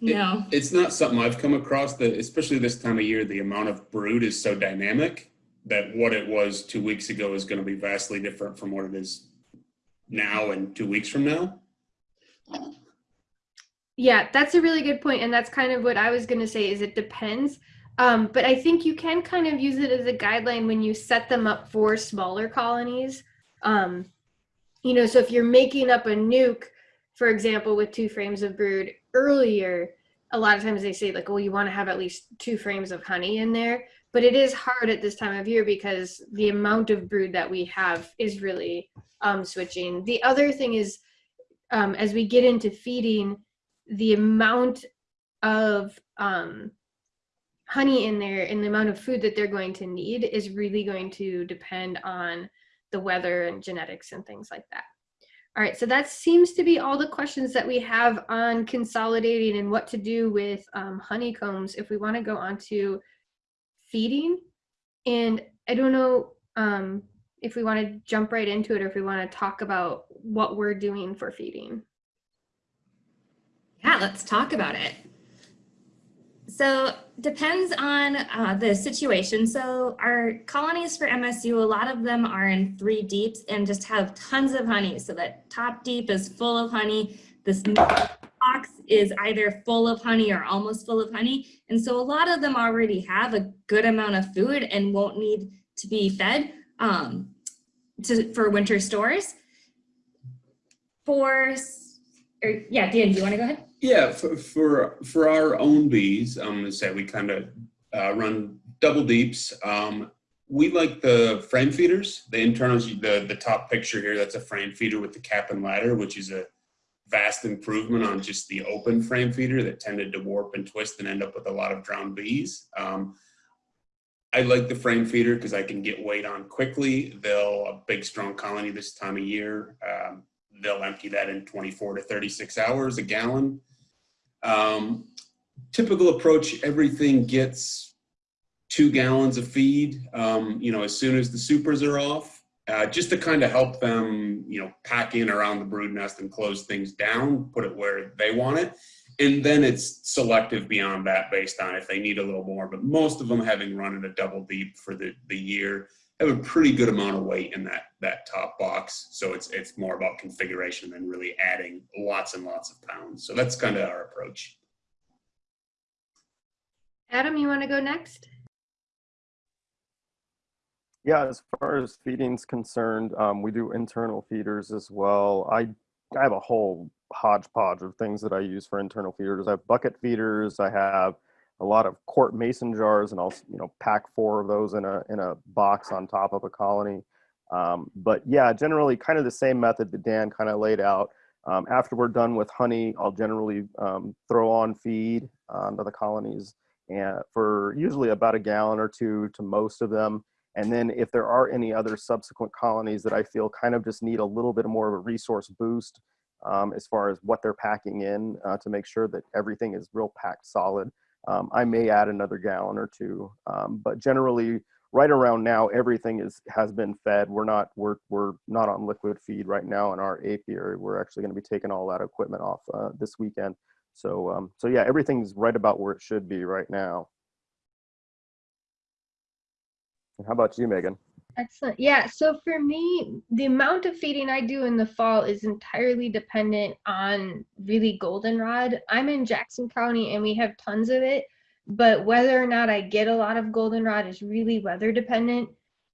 No.
It, it's not something I've come across that, especially this time of year, the amount of brood is so dynamic that what it was two weeks ago is going to be vastly different from what it is now and two weeks from now.
Yeah, that's a really good point, and that's kind of what I was going to say. Is it depends, um, but I think you can kind of use it as a guideline when you set them up for smaller colonies. Um, you know, so if you're making up a nuke, for example, with two frames of brood earlier, a lot of times they say like, well, you want to have at least two frames of honey in there. But it is hard at this time of year because the amount of brood that we have is really um, switching. The other thing is um, as we get into feeding, the amount of um, honey in there and the amount of food that they're going to need is really going to depend on the weather and genetics and things like that. All right, so that seems to be all the questions that we have on consolidating and what to do with um, honeycombs if we want to go on to feeding. And I don't know um, if we want to jump right into it or if we want to talk about what we're doing for feeding.
Yeah, let's talk about it. So depends on uh, the situation. So our colonies for MSU, a lot of them are in three deeps and just have tons of honey. So that top deep is full of honey. This box is either full of honey or almost full of honey. And so a lot of them already have a good amount of food and won't need to be fed um, to, for winter stores. For, or, yeah, Dan, do you want to go ahead?
Yeah, for for, for our own bees, I'm gonna say we kind of uh, run double deeps. Um, we like the frame feeders. The internals, the the top picture here, that's a frame feeder with the cap and ladder, which is a vast improvement on just the open frame feeder that tended to warp and twist and end up with a lot of drowned bees. Um, I like the frame feeder because I can get weight on quickly. They'll a big strong colony this time of year. Um, they'll empty that in 24 to 36 hours, a gallon. Um, typical approach, everything gets two gallons of feed, um, you know, as soon as the supers are off, uh, just to kind of help them, you know, pack in around the brood nest and close things down, put it where they want it. And then it's selective beyond that based on if they need a little more, but most of them having run in a double deep for the, the year have a pretty good amount of weight in that, that top box. So it's, it's more about configuration than really adding lots and lots of pounds. So that's kind of our approach.
Adam, you want to go next?
Yeah, as far as feeding's concerned, um, we do internal feeders as well. I, I have a whole hodgepodge of things that I use for internal feeders. I have bucket feeders. I have a lot of quart mason jars, and I'll you know pack four of those in a in a box on top of a colony. Um, but yeah, generally kind of the same method that Dan kind of laid out. Um, after we're done with honey, I'll generally um, throw on feed onto the colonies and for usually about a gallon or two to most of them. And then if there are any other subsequent colonies that I feel kind of just need a little bit more of a resource boost um, as far as what they're packing in uh, to make sure that everything is real packed solid, um, I may add another gallon or two. Um, but generally, right around now, everything is has been fed. We're not we're we're not on liquid feed right now in our apiary. We're actually going to be taking all that equipment off uh, this weekend. So um, so yeah, everything's right about where it should be right now. How about you, Meghan?
Excellent. Yeah. So for me, the amount of feeding I do in the fall is entirely dependent on really goldenrod. I'm in Jackson County and we have tons of it, but whether or not I get a lot of goldenrod is really weather dependent.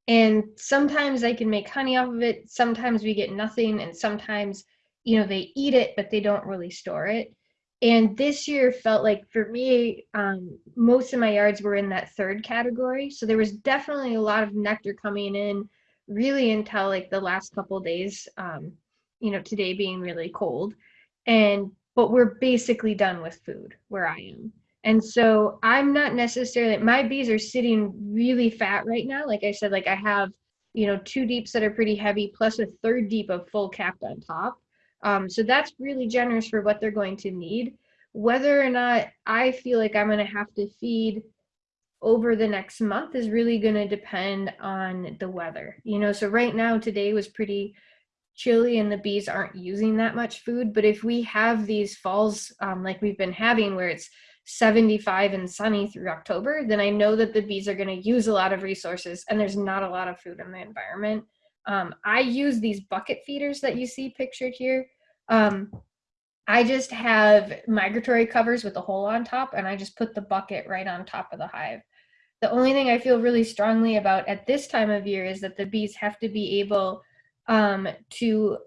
And sometimes I can make honey off of it. Sometimes we get nothing. And sometimes, you know, they eat it, but they don't really store it. And this year felt like for me, um, most of my yards were in that third category. So there was definitely a lot of nectar coming in really until like the last couple days, um, you know, today being really cold. And, but we're basically done with food where I am. And so I'm not necessarily, my bees are sitting really fat right now. Like I said, like I have, you know, two deeps that are pretty heavy plus a third deep of full capped on top. Um, so that's really generous for what they're going to need. Whether or not I feel like I'm going to have to feed over the next month is really going to depend on the weather. You know, so right now today was pretty chilly and the bees aren't using that much food. But if we have these falls um, like we've been having where it's 75 and sunny through October, then I know that the bees are going to use a lot of resources and there's not a lot of food in the environment. Um, I use these bucket feeders that you see pictured here. Um, I just have migratory covers with a hole on top and I just put the bucket right on top of the hive. The only thing I feel really strongly about at this time of year is that the bees have to be able um, to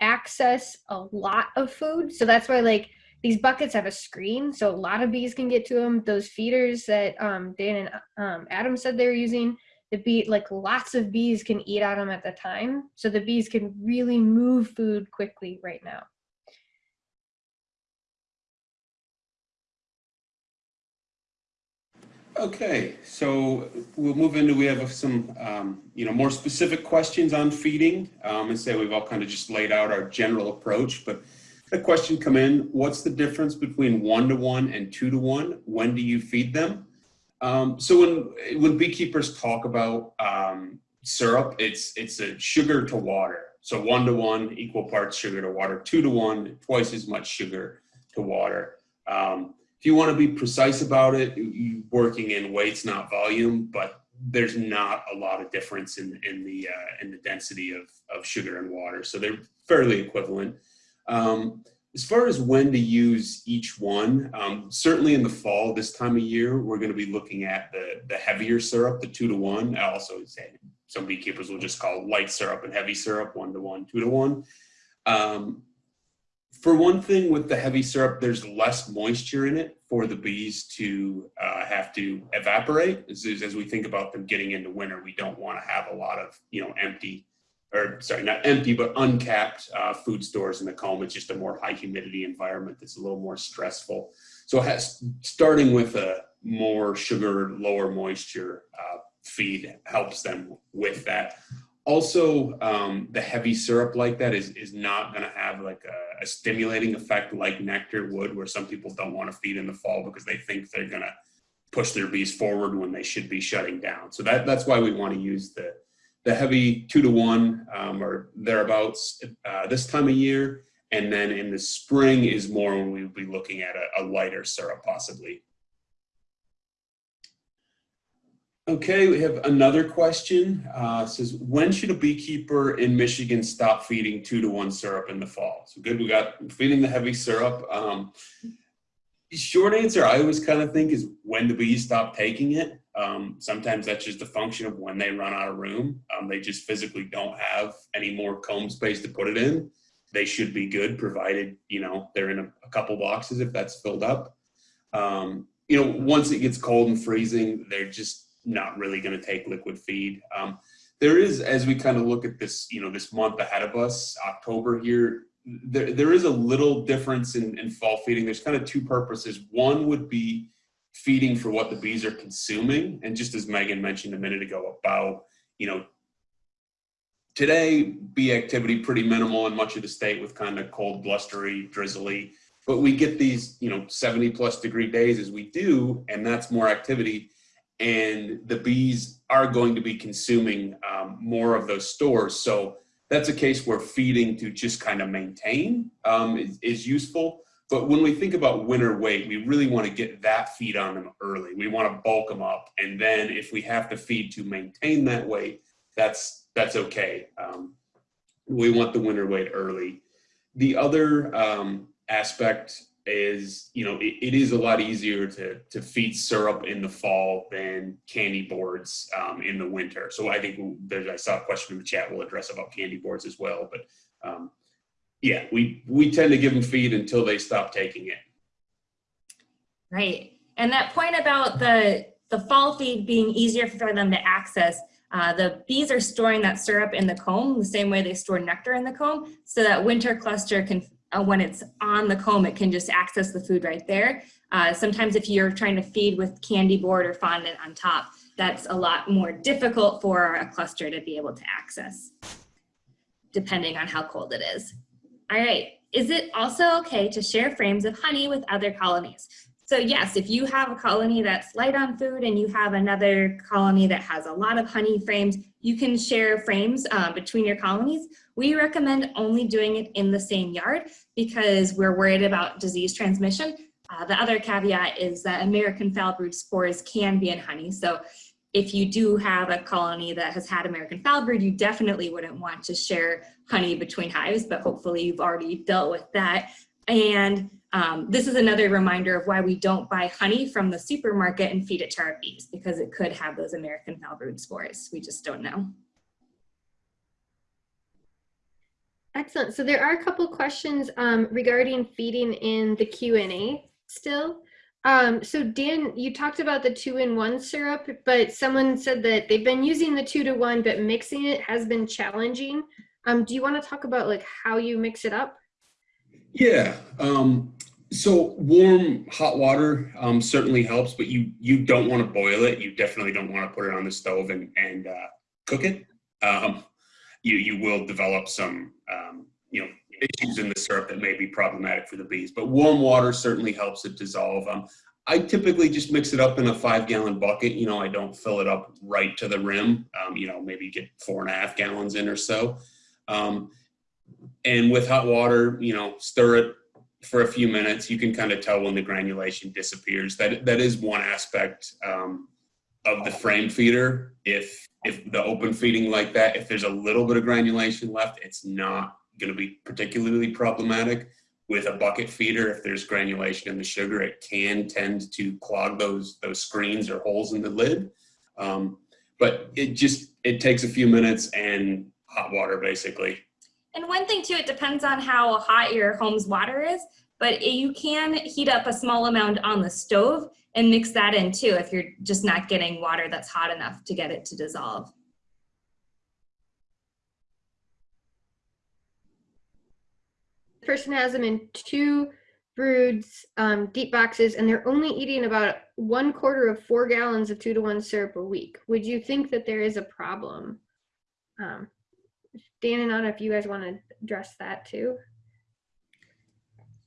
access a lot of food. So that's why like these buckets have a screen so a lot of bees can get to them. Those feeders that um, Dan and um, Adam said they were using, the bee like lots of bees can eat out them at the time. So the bees can really move food quickly right now.
Okay, so we'll move into, we have some, um, you know, more specific questions on feeding. Um, and say we've all kind of just laid out our general approach, but the question come in, what's the difference between one to one and two to one? When do you feed them? Um, so when, when beekeepers talk about, um, syrup, it's, it's a sugar to water. So one to one, equal parts sugar to water, two to one, twice as much sugar to water. Um, if you want to be precise about it, you- you working in weights, not volume, but there's not a lot of difference in, in the, uh, in the density of, of sugar and water. So they're fairly equivalent. Um, as far as when to use each one, um, certainly in the fall, this time of year, we're going to be looking at the, the heavier syrup, the two to one. I also say some beekeepers will just call light syrup and heavy syrup, one to one, two to one. Um, for one thing with the heavy syrup, there's less moisture in it for the bees to uh, have to evaporate. As, as we think about them getting into winter, we don't want to have a lot of, you know, empty or sorry, not empty, but uncapped uh, food stores in the comb. It's just a more high humidity environment that's a little more stressful. So has, starting with a more sugar, lower moisture uh, feed helps them with that. Also, um, the heavy syrup like that is, is not going to have like a, a stimulating effect like nectar would, where some people don't want to feed in the fall because they think they're going to push their bees forward when they should be shutting down. So that, that's why we want to use the, the heavy two to one um, or thereabouts uh, this time of year. And then in the spring is more when we'll be looking at a, a lighter syrup possibly. Okay, we have another question. Uh, says, when should a beekeeper in Michigan stop feeding two to one syrup in the fall? So good, we got feeding the heavy syrup. Um, short answer, I always kind of think is when the bees stop taking it. Um, sometimes that's just a function of when they run out of room. Um, they just physically don't have any more comb space to put it in. They should be good, provided you know they're in a, a couple boxes if that's filled up. Um, you know, once it gets cold and freezing, they're just not really going to take liquid feed. Um, there is, as we kind of look at this, you know, this month ahead of us, October here, there, there is a little difference in, in fall feeding. There's kind of two purposes. One would be feeding for what the bees are consuming. And just as Meghan mentioned a minute ago about, you know, today bee activity pretty minimal in much of the state with kind of cold, blustery, drizzly, but we get these, you know, 70 plus degree days as we do, and that's more activity. And the bees are going to be consuming um, more of those stores. So that's a case where feeding to just kind of maintain um, is, is useful. But when we think about winter weight, we really want to get that feed on them early. We want to bulk them up. And then if we have to feed to maintain that weight, that's, that's okay. Um, we want the winter weight early. The other um, aspect is, you know, it, it is a lot easier to, to feed syrup in the fall than candy boards um, in the winter. So I think there's, I saw a question in the chat we'll address about candy boards as well. But um, yeah, we, we tend to give them feed until they stop taking it.
Right. And that point about the, the fall feed being easier for them to access, uh, the bees are storing that syrup in the comb the same way they store nectar in the comb so that winter cluster can, uh, when it's on the comb, it can just access the food right there. Uh, sometimes if you're trying to feed with candy board or fondant on top, that's a lot more difficult for a cluster to be able to access, depending on how cold it is. All right, is it also okay to share frames of honey with other colonies? So yes, if you have a colony that's light on food and you have another colony that has a lot of honey frames, you can share frames uh, between your colonies. We recommend only doing it in the same yard because we're worried about disease transmission. Uh, the other caveat is that American foul brood spores can be in honey. So if you do have a colony that has had American foulbrood, you definitely wouldn't want to share honey between hives, but hopefully you've already dealt with that. And um, this is another reminder of why we don't buy honey from the supermarket and feed it to our bees because it could have those American foulbrood spores. We just don't know.
Excellent. So there are a couple questions um, regarding feeding in the Q&A still. Um, so Dan, you talked about the two-in-one syrup, but someone said that they've been using the two-to-one, but mixing it has been challenging. Um, do you want to talk about like how you mix it up?
Yeah. Um, So warm hot water um, certainly helps, but you you don't want to boil it. You definitely don't want to put it on the stove and and uh, cook it. Um, you you will develop some um, you know issues in the syrup that may be problematic for the bees. But warm water certainly helps it dissolve. Um, I typically just mix it up in a five gallon bucket. You know, I don't fill it up right to the rim. Um, you know, maybe get four and a half gallons in or so. Um, and with hot water, you know, stir it for a few minutes. You can kind of tell when the granulation disappears. That that is one aspect um, of the frame feeder. If if the open feeding like that, if there's a little bit of granulation left, it's not going to be particularly problematic. With a bucket feeder, if there's granulation in the sugar, it can tend to clog those those screens or holes in the lid. Um, but it just it takes a few minutes and hot water basically.
And one thing too, it depends on how hot your home's water is, but you can heat up a small amount on the stove and mix that in too if you're just not getting water that's hot enough to get it to dissolve.
Person has them in two broods, um, deep boxes, and they're only eating about one quarter of four gallons of two to one syrup a week. Would you think that there is a problem? Um, Dan and Ana, if you guys want to address that too.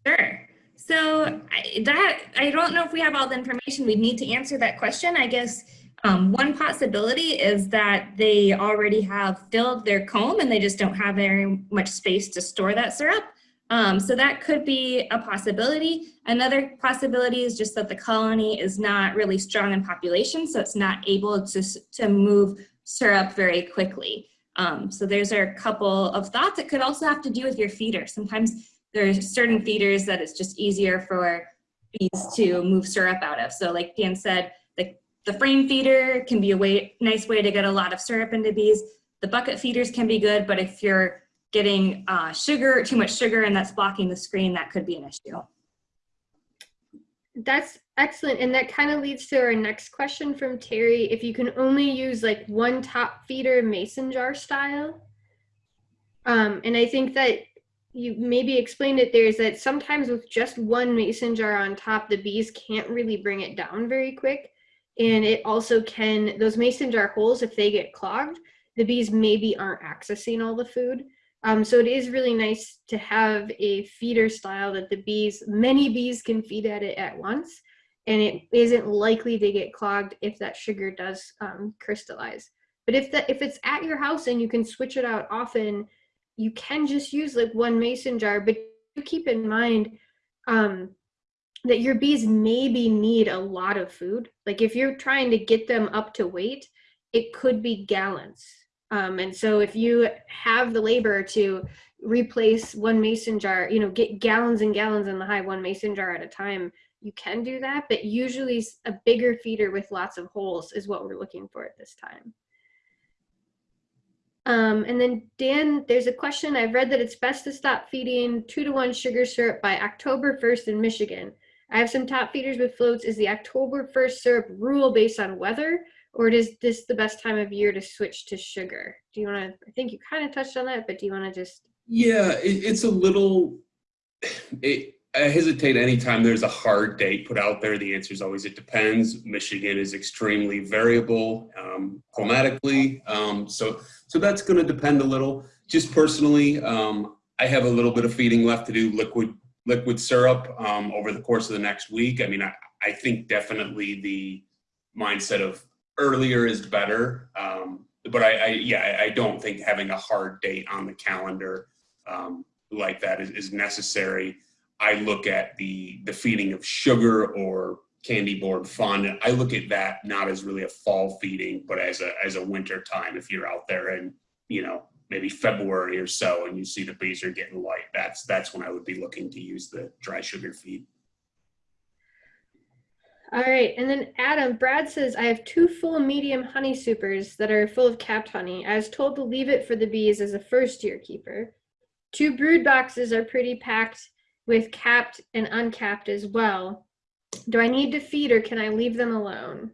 Sure. So I, that I don't know if we have all the information. We need to answer that question. I guess um, one possibility is that they already have filled their comb and they just don't have very much space to store that syrup. Um, so that could be a possibility. Another possibility is just that the colony is not really strong in population, so it's not able to, to move syrup very quickly. Um, so there's a couple of thoughts. It could also have to do with your feeder. Sometimes there's certain feeders that it's just easier for bees to move syrup out of. So like Dan said, the, the frame feeder can be a way, nice way to get a lot of syrup into bees. The bucket feeders can be good, but if you're getting uh, sugar, too much sugar, and that's blocking the screen, that could be an issue.
That's excellent. And that kind of leads to our next question from Terry. If you can only use like one top feeder mason jar style. Um, and I think that you maybe explained it there is that sometimes with just one mason jar on top, the bees can't really bring it down very quick. And it also can, those mason jar holes, if they get clogged, the bees maybe aren't accessing all the food. Um, so it is really nice to have a feeder style that the bees, many bees can feed at it at once, and it isn't likely to get clogged if that sugar does um, crystallize. But if that if it's at your house and you can switch it out often, you can just use like one mason jar. But keep in mind um, that your bees maybe need a lot of food. Like if you're trying to get them up to weight, it could be gallons um, and so if you have the labor to replace one mason jar, you know, get gallons and gallons in the hive, one mason jar at a time, you can do that. But usually a bigger feeder with lots of holes is what we're looking for at this time. Um, and then Dan, there's a question. I've read that it's best to stop feeding two to one sugar syrup by October 1st in Michigan. I have some top feeders with floats. Is the October 1st syrup rule based on weather or is this the best time of year to switch to sugar? Do you want to, I think you kind of touched on that, but do you want to just?
Yeah, it, it's a little, it, I hesitate anytime there's a hard date put out there. The answer is always it depends. Michigan is extremely variable um, climatically. Um, so, so that's going to depend a little. Just personally, um, I have a little bit of feeding left to do liquid liquid syrup um, over the course of the next week. I mean, I, I think definitely the mindset of earlier is better. Um, but I, I, yeah, I don't think having a hard date on the calendar um, like that is, is, necessary. I look at the the feeding of sugar or candy board fun. I look at that not as really a fall feeding, but as a as a winter time. If you're out there and you know maybe February or so, and you see the bees are getting light, that's that's when I would be looking to use the dry sugar feed.
All right, and then Adam, Brad says, I have two full medium honey supers that are full of capped honey. I was told to leave it for the bees as a first year keeper. Two brood boxes are pretty packed with capped and uncapped as well. Do I need to feed or can I leave them alone?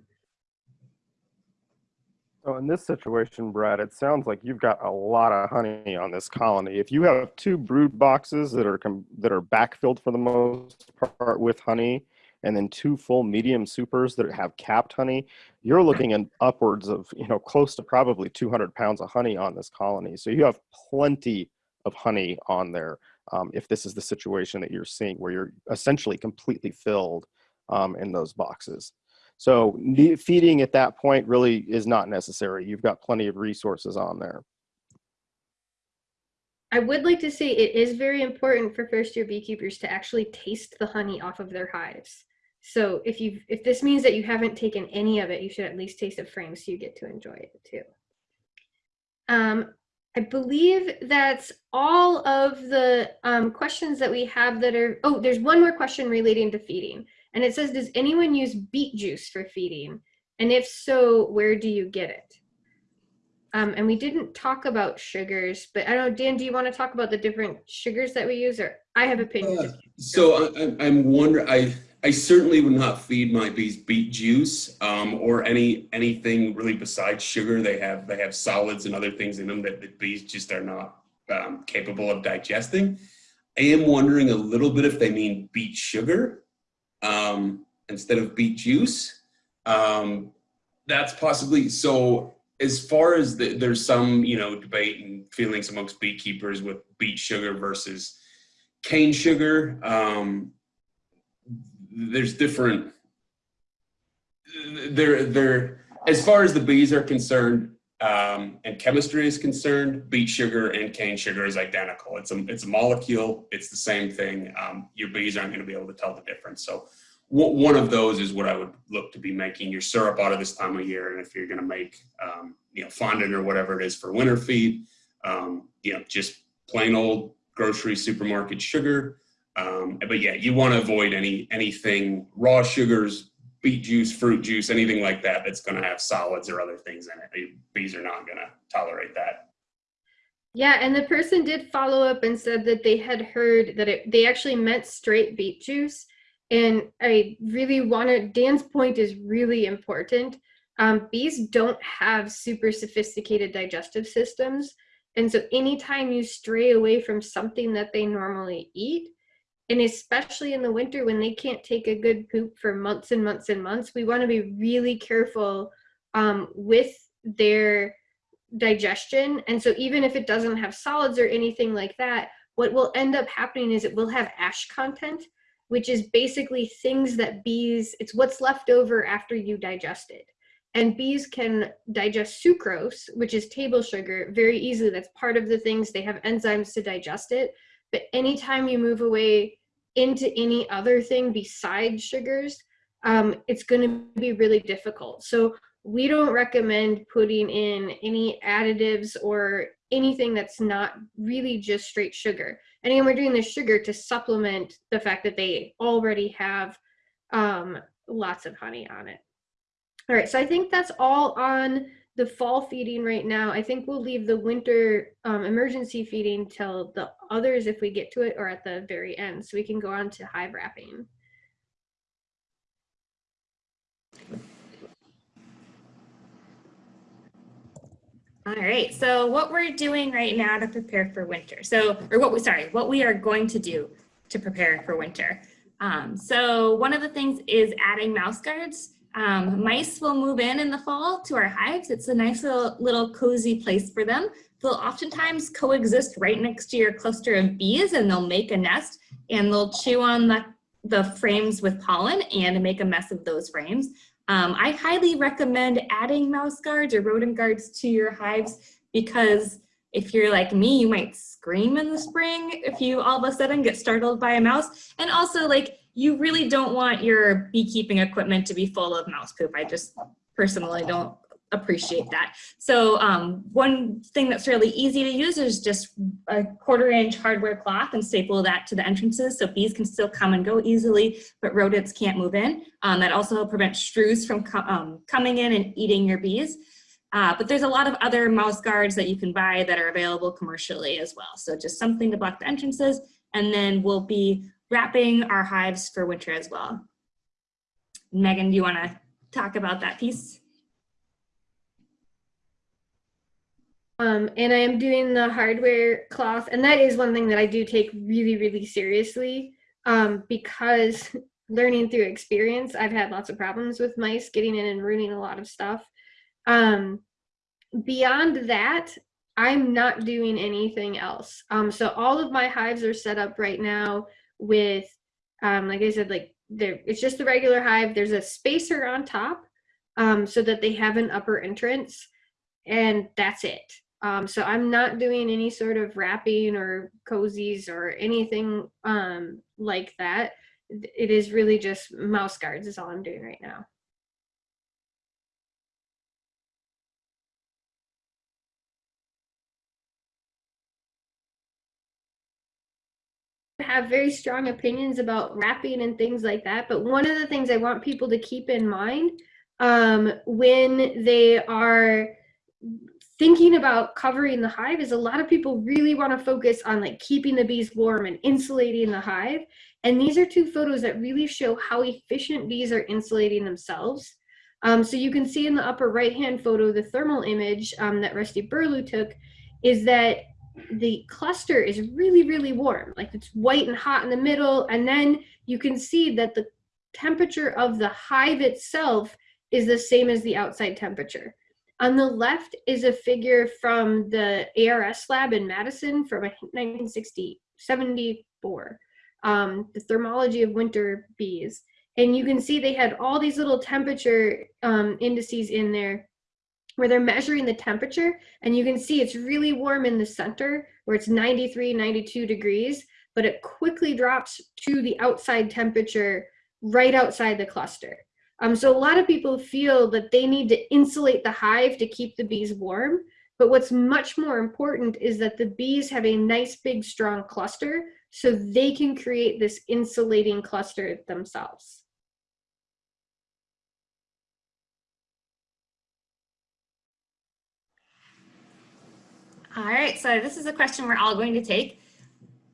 So in this situation, Brad, it sounds like you've got a lot of honey on this colony. If you have two brood boxes that are that are backfilled for the most part with honey, and then two full medium supers that have capped honey, you're looking at upwards of you know close to probably 200 pounds of honey on this colony. So you have plenty of honey on there. Um, if this is the situation that you're seeing, where you're essentially completely filled um, in those boxes. So feeding at that point really is not necessary. You've got plenty of resources on there.
I would like to say it is very important for first year beekeepers to actually taste the honey off of their hives. So if you if this means that you haven't taken any of it, you should at least taste a frame so you get to enjoy it too. Um, I believe that's all of the um, questions that we have that are, oh, there's one more question relating to feeding. And it says, does anyone use beet juice for feeding? And if so, where do you get it? Um, and we didn't talk about sugars, but I don't know, Dan, do you want to talk about the different sugars that we use or I have opinions.
Uh, so I, I'm wondering, I, I certainly would not feed my bees beet juice um, or any anything really besides sugar. They have they have solids and other things in them that the bees just are not um, capable of digesting. I am wondering a little bit if they mean beet sugar um, instead of beet juice. Um, that's possibly so. As far as the, there's some you know debate and feelings amongst beekeepers with beet sugar versus cane sugar. Um, there's different. There, there. As far as the bees are concerned, um, and chemistry is concerned, beet sugar and cane sugar is identical. It's a, it's a molecule. It's the same thing. Um, your bees aren't going to be able to tell the difference. So one of those is what I would look to be making your syrup out of this time of year. And if you're going to make, um, you know, fondant or whatever it is for winter feed, um, you know, just plain old grocery supermarket sugar. Um, but yeah, you want to avoid any anything raw sugars, beet juice, fruit juice, anything like that that's going to have solids or other things in it. Bees are not going to tolerate that.
Yeah, and the person did follow up and said that they had heard that it, they actually meant straight beet juice. And I really wanted, Dan's point is really important. Um, bees don't have super sophisticated digestive systems. And so anytime you stray away from something that they normally eat, and especially in the winter when they can't take a good poop for months and months and months, we want to be really careful um, with their digestion. And so even if it doesn't have solids or anything like that, what will end up happening is it will have ash content, which is basically things that bees, it's what's left over after you digest it. And bees can digest sucrose, which is table sugar, very easily. That's part of the things they have enzymes to digest it. But anytime you move away into any other thing besides sugars, um, it's going to be really difficult. So we don't recommend putting in any additives or anything that's not really just straight sugar. And again, we're doing the sugar to supplement the fact that they already have um, lots of honey on it. All right, so I think that's all on the fall feeding right now. I think we'll leave the winter um, emergency feeding till the others if we get to it or at the very end so we can go on to hive wrapping.
All right, so what we're doing right now to prepare for winter. So, or what we, sorry, what we are going to do to prepare for winter. Um, so one of the things is adding mouse guards. Um, mice will move in in the fall to our hives. It's a nice little, little cozy place for them. They'll oftentimes coexist right next to your cluster of bees and they'll make a nest and they'll chew on the, the frames with pollen and make a mess of those frames. Um, I highly recommend adding mouse guards or rodent guards to your hives because if you're like me, you might scream in the spring if you all of a sudden get startled by a mouse. And also like you really don't want your beekeeping equipment to be full of mouse poop. I just personally don't appreciate that. So um, one thing that's really easy to use is just a quarter inch hardware cloth and staple that to the entrances so bees can still come and go easily, but rodents can't move in. Um, that also prevents shrews from co um, coming in and eating your bees. Uh, but there's a lot of other mouse guards that you can buy that are available commercially as well. So just something to block the entrances and then we'll be wrapping our hives for winter as well. Meghan, do you wanna talk about that piece?
Um, and I am doing the hardware cloth, and that is one thing that I do take really, really seriously um, because learning through experience, I've had lots of problems with mice getting in and ruining a lot of stuff. Um, beyond that, I'm not doing anything else. Um, so all of my hives are set up right now with, um, like I said, like it's just the regular hive. There's a spacer on top um, so that they have an upper entrance and that's it. Um, so I'm not doing any sort of wrapping or cozies or anything um, like that. It is really just mouse guards is all I'm doing right now. Have very strong opinions about wrapping and things like that. But one of the things I want people to keep in mind um, when they are thinking about covering the hive is a lot of people really want to focus on like keeping the bees warm and insulating the hive. And these are two photos that really show how efficient bees are insulating themselves. Um, so you can see in the upper right hand photo, the thermal image um, that Rusty Burlew took is that the cluster is really, really warm. Like it's white and hot in the middle. And then you can see that the temperature of the hive itself is the same as the outside temperature. On the left is a figure from the ARS lab in Madison from 1960, 74, um, the thermology of winter bees. And you can see they had all these little temperature um, indices in there where they're measuring the temperature and you can see it's really warm in the center where it's 93, 92 degrees, but it quickly drops to the outside temperature right outside the cluster. Um, so a lot of people feel that they need to insulate the hive to keep the bees warm. But what's much more important is that the bees have a nice, big, strong cluster so they can create this insulating cluster themselves.
All right, so this is a question we're all going to take.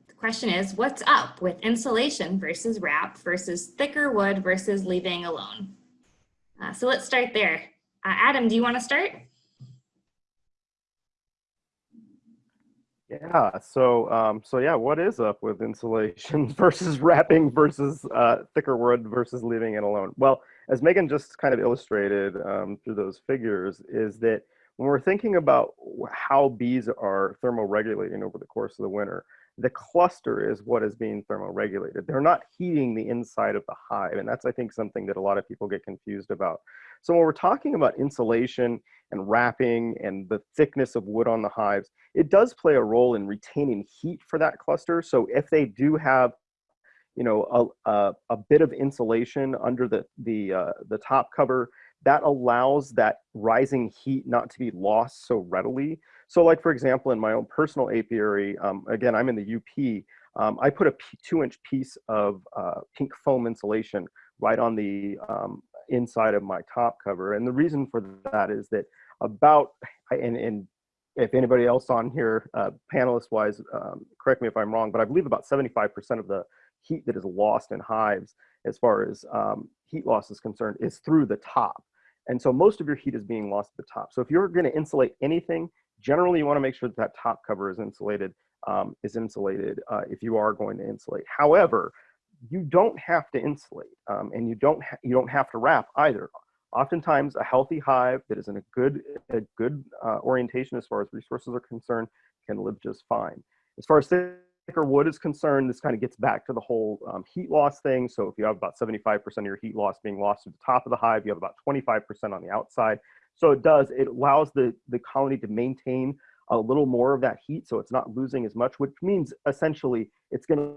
The question is, what's up with insulation versus wrap versus thicker wood versus leaving alone? Uh, so let's start there. Uh, Adam, do you want to start?
Yeah, so um, so yeah, what is up with insulation versus wrapping versus uh, thicker wood versus leaving it alone? Well, as Meghan just kind of illustrated um, through those figures, is that when we're thinking about how bees are thermoregulating over the course of the winter, the cluster is what is being thermoregulated. They're not heating the inside of the hive. And that's, I think, something that a lot of people get confused about. So when we're talking about insulation and wrapping and the thickness of wood on the hives, it does play a role in retaining heat for that cluster. So if they do have you know, a, a, a bit of insulation under the, the, uh, the top cover, that allows that rising heat not to be lost so readily. So like, for example, in my own personal apiary, um, again, I'm in the UP, um, I put a two inch piece of uh, pink foam insulation right on the um, inside of my top cover. And the reason for that is that about, and, and if anybody else on here, uh, panelist wise, um, correct me if I'm wrong, but I believe about 75% of the heat that is lost in hives as far as um, heat loss is concerned is through the top. And so most of your heat is being lost at the top. So if you're gonna insulate anything, Generally, you want to make sure that that top cover is insulated, um, is insulated uh, if you are going to insulate. However, you don't have to insulate um, and you don't, you don't have to wrap either. Oftentimes a healthy hive that is in a good, a good uh, orientation as far as resources are concerned can live just fine. As far as thicker wood is concerned, this kind of gets back to the whole um, heat loss thing. So if you have about 75% of your heat loss being lost at the top of the hive, you have about 25% on the outside. So it does, it allows the, the colony to maintain a little more of that heat so it's not losing as much, which means essentially it's gonna,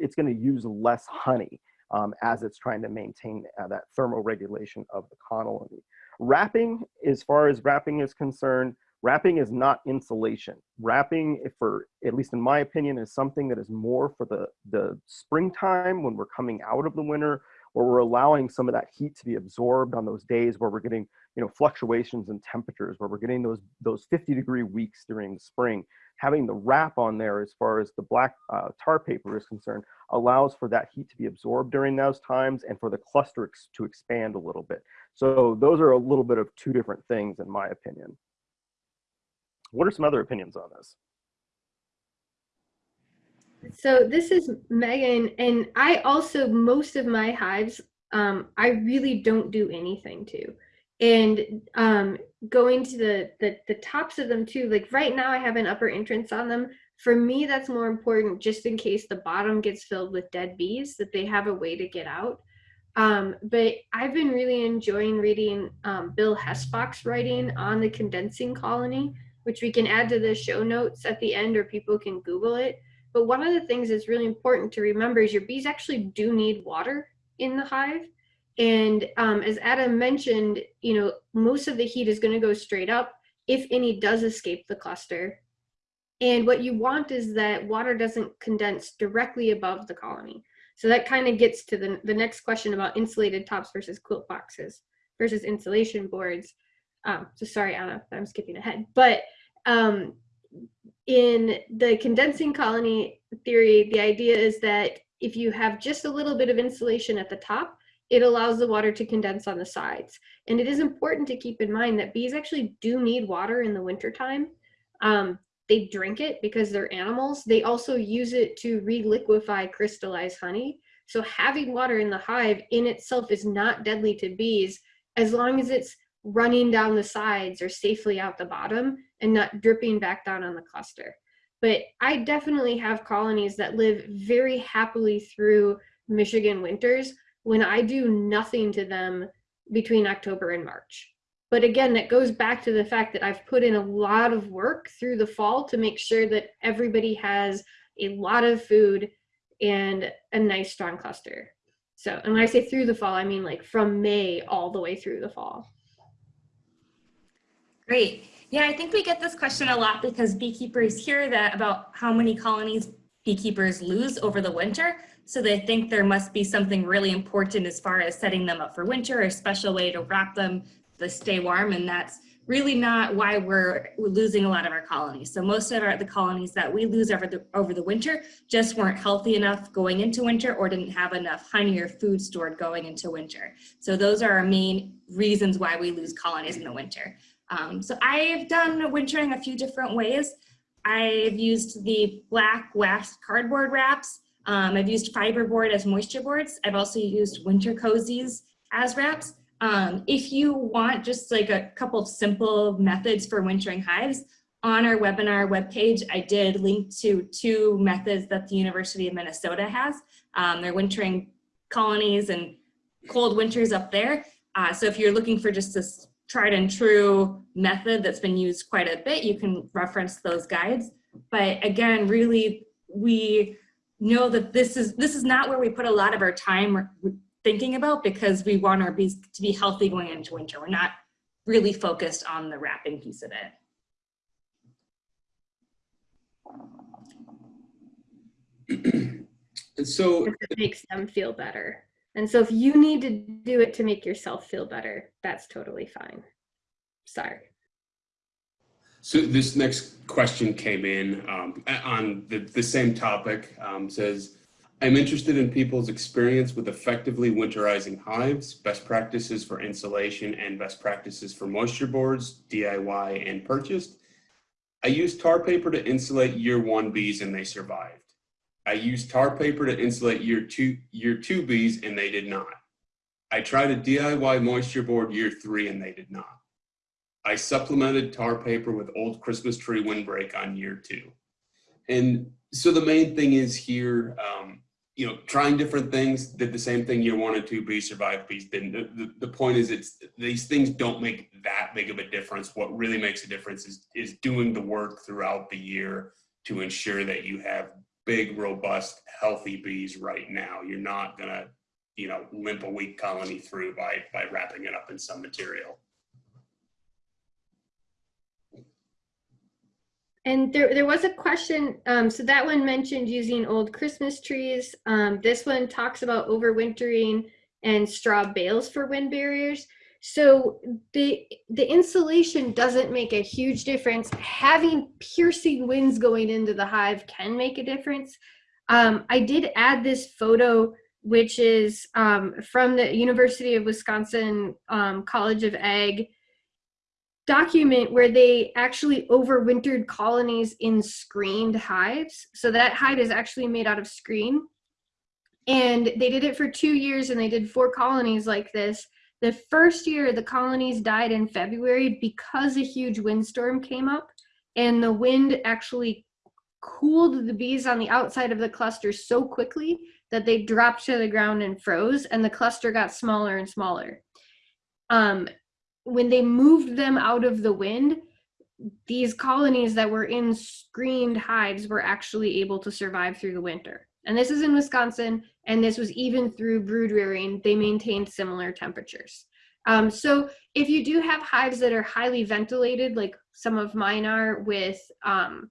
it's gonna use less honey um, as it's trying to maintain uh, that thermoregulation of the colony. Wrapping, as far as wrapping is concerned, wrapping is not insulation. Wrapping, for at least in my opinion, is something that is more for the, the springtime when we're coming out of the winter, where we're allowing some of that heat to be absorbed on those days where we're getting you know, fluctuations in temperatures where we're getting those, those 50 degree weeks during the spring. Having the wrap on there as far as the black uh, tar paper is concerned allows for that heat to be absorbed during those times and for the cluster ex to expand a little bit. So those are a little bit of two different things in my opinion. What are some other opinions on this?
So this is Meghan, and I also most of my hives, um, I really don't do anything to, and um, going to the, the the tops of them too. Like right now, I have an upper entrance on them. For me, that's more important, just in case the bottom gets filled with dead bees, that they have a way to get out. Um, but I've been really enjoying reading um, Bill Hesbach's writing on the condensing colony, which we can add to the show notes at the end, or people can Google it but one of the things that's really important to remember is your bees actually do need water in the hive. And um, as Adam mentioned, you know, most of the heat is going to go straight up if any does escape the cluster. And what you want is that water doesn't condense directly above the colony. So that kind of gets to the, the next question about insulated tops versus quilt boxes versus insulation boards. Um, so sorry, Ana, I'm skipping ahead. But um, in the condensing colony theory, the idea is that if you have just a little bit of insulation at the top, it allows the water to condense on the sides. And it is important to keep in mind that bees actually do need water in the wintertime. Um, they drink it because they're animals. They also use it to reliquefy crystallized honey. So having water in the hive in itself is not deadly to bees as long as it's running down the sides or safely out the bottom and not dripping back down on the cluster. But I definitely have colonies that live very happily through Michigan winters when I do nothing to them between October and March. But again, that goes back to the fact that I've put in a lot of work through the fall to make sure that everybody has a lot of food and a nice strong cluster. So, and when I say through the fall, I mean like from May all the way through the fall.
Great. Yeah, I think we get this question a lot because beekeepers hear that about how many colonies beekeepers lose over the winter. So they think there must be something really important as far as setting them up for winter, or a special way to wrap them to stay warm. And that's really not why we're, we're losing a lot of our colonies. So most of our, the colonies that we lose over the, over the winter just weren't healthy enough going into winter or didn't have enough honey or food stored going into winter. So those are our main reasons why we lose colonies in the winter. Um, so I've done wintering a few different ways. I've used the black wax cardboard wraps. Um, I've used fiberboard as moisture boards. I've also used winter cozies as wraps. Um, if you want just like a couple of simple methods for wintering hives, on our webinar webpage, I did link to two methods that the University of Minnesota has. Um, they're wintering colonies and cold winters up there. Uh, so if you're looking for just this tried and true method that's been used quite a bit, you can reference those guides. But again, really, we know that this is this is not where we put a lot of our time thinking about because we want our bees to be healthy going into winter. We're not really focused on the wrapping piece of
it. And so
it makes them feel better. And so if you need to do it to make yourself feel better, that's totally fine. Sorry.
So this next question came in um, on the, the same topic, um, says, I'm interested in people's experience with effectively winterizing hives, best practices for insulation and best practices for moisture boards, DIY and purchased. I used tar paper to insulate year one bees and they survived. I used tar paper to insulate year two, year two bees and they did not. I tried a DIY moisture board year three and they did not. I supplemented tar paper with old Christmas tree windbreak on year two. And so the main thing is here, um, you know, trying different things, did the same thing year one and two, bees survived, bees didn't. The, the, the point is it's these things don't make that big of a difference. What really makes a difference is, is doing the work throughout the year to ensure that you have big, robust, healthy bees right now. You're not gonna, you know, limp a weak colony through by, by wrapping it up in some material.
And there, there was a question, um, so that one mentioned using old Christmas trees. Um, this one talks about overwintering and straw bales for wind barriers. So the, the insulation doesn't make a huge difference. Having piercing winds going into the hive can make a difference. Um, I did add this photo, which is um, from the University of Wisconsin um, College of Ag document where they actually overwintered colonies in screened hives. So that hive is actually made out of screen. And they did it for two years and they did four colonies like this. The first year, the colonies died in February because a huge windstorm came up and the wind actually cooled the bees on the outside of the cluster so quickly that they dropped to the ground and froze and the cluster got smaller and smaller. Um, when they moved them out of the wind, these colonies that were in screened hives were actually able to survive through the winter. And this is in Wisconsin, and this was even through brood rearing, they maintained similar temperatures. Um, so if you do have hives that are highly ventilated, like some of mine are with um,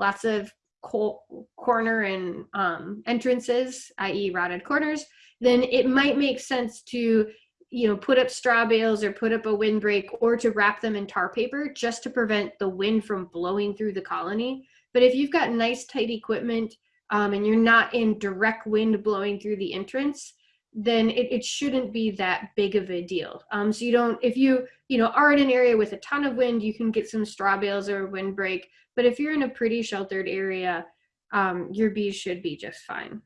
lots of corner and um, entrances, i.e. rotted corners, then it might make sense to you know, put up straw bales or put up a windbreak or to wrap them in tar paper just to prevent the wind from blowing through the colony. But if you've got nice tight equipment um, and you're not in direct wind blowing through the entrance, then it, it shouldn't be that big of a deal. Um, so you don't, if you, you know, are in an area with a ton of wind, you can get some straw bales or windbreak. But if you're in a pretty sheltered area, um, your bees should be just fine.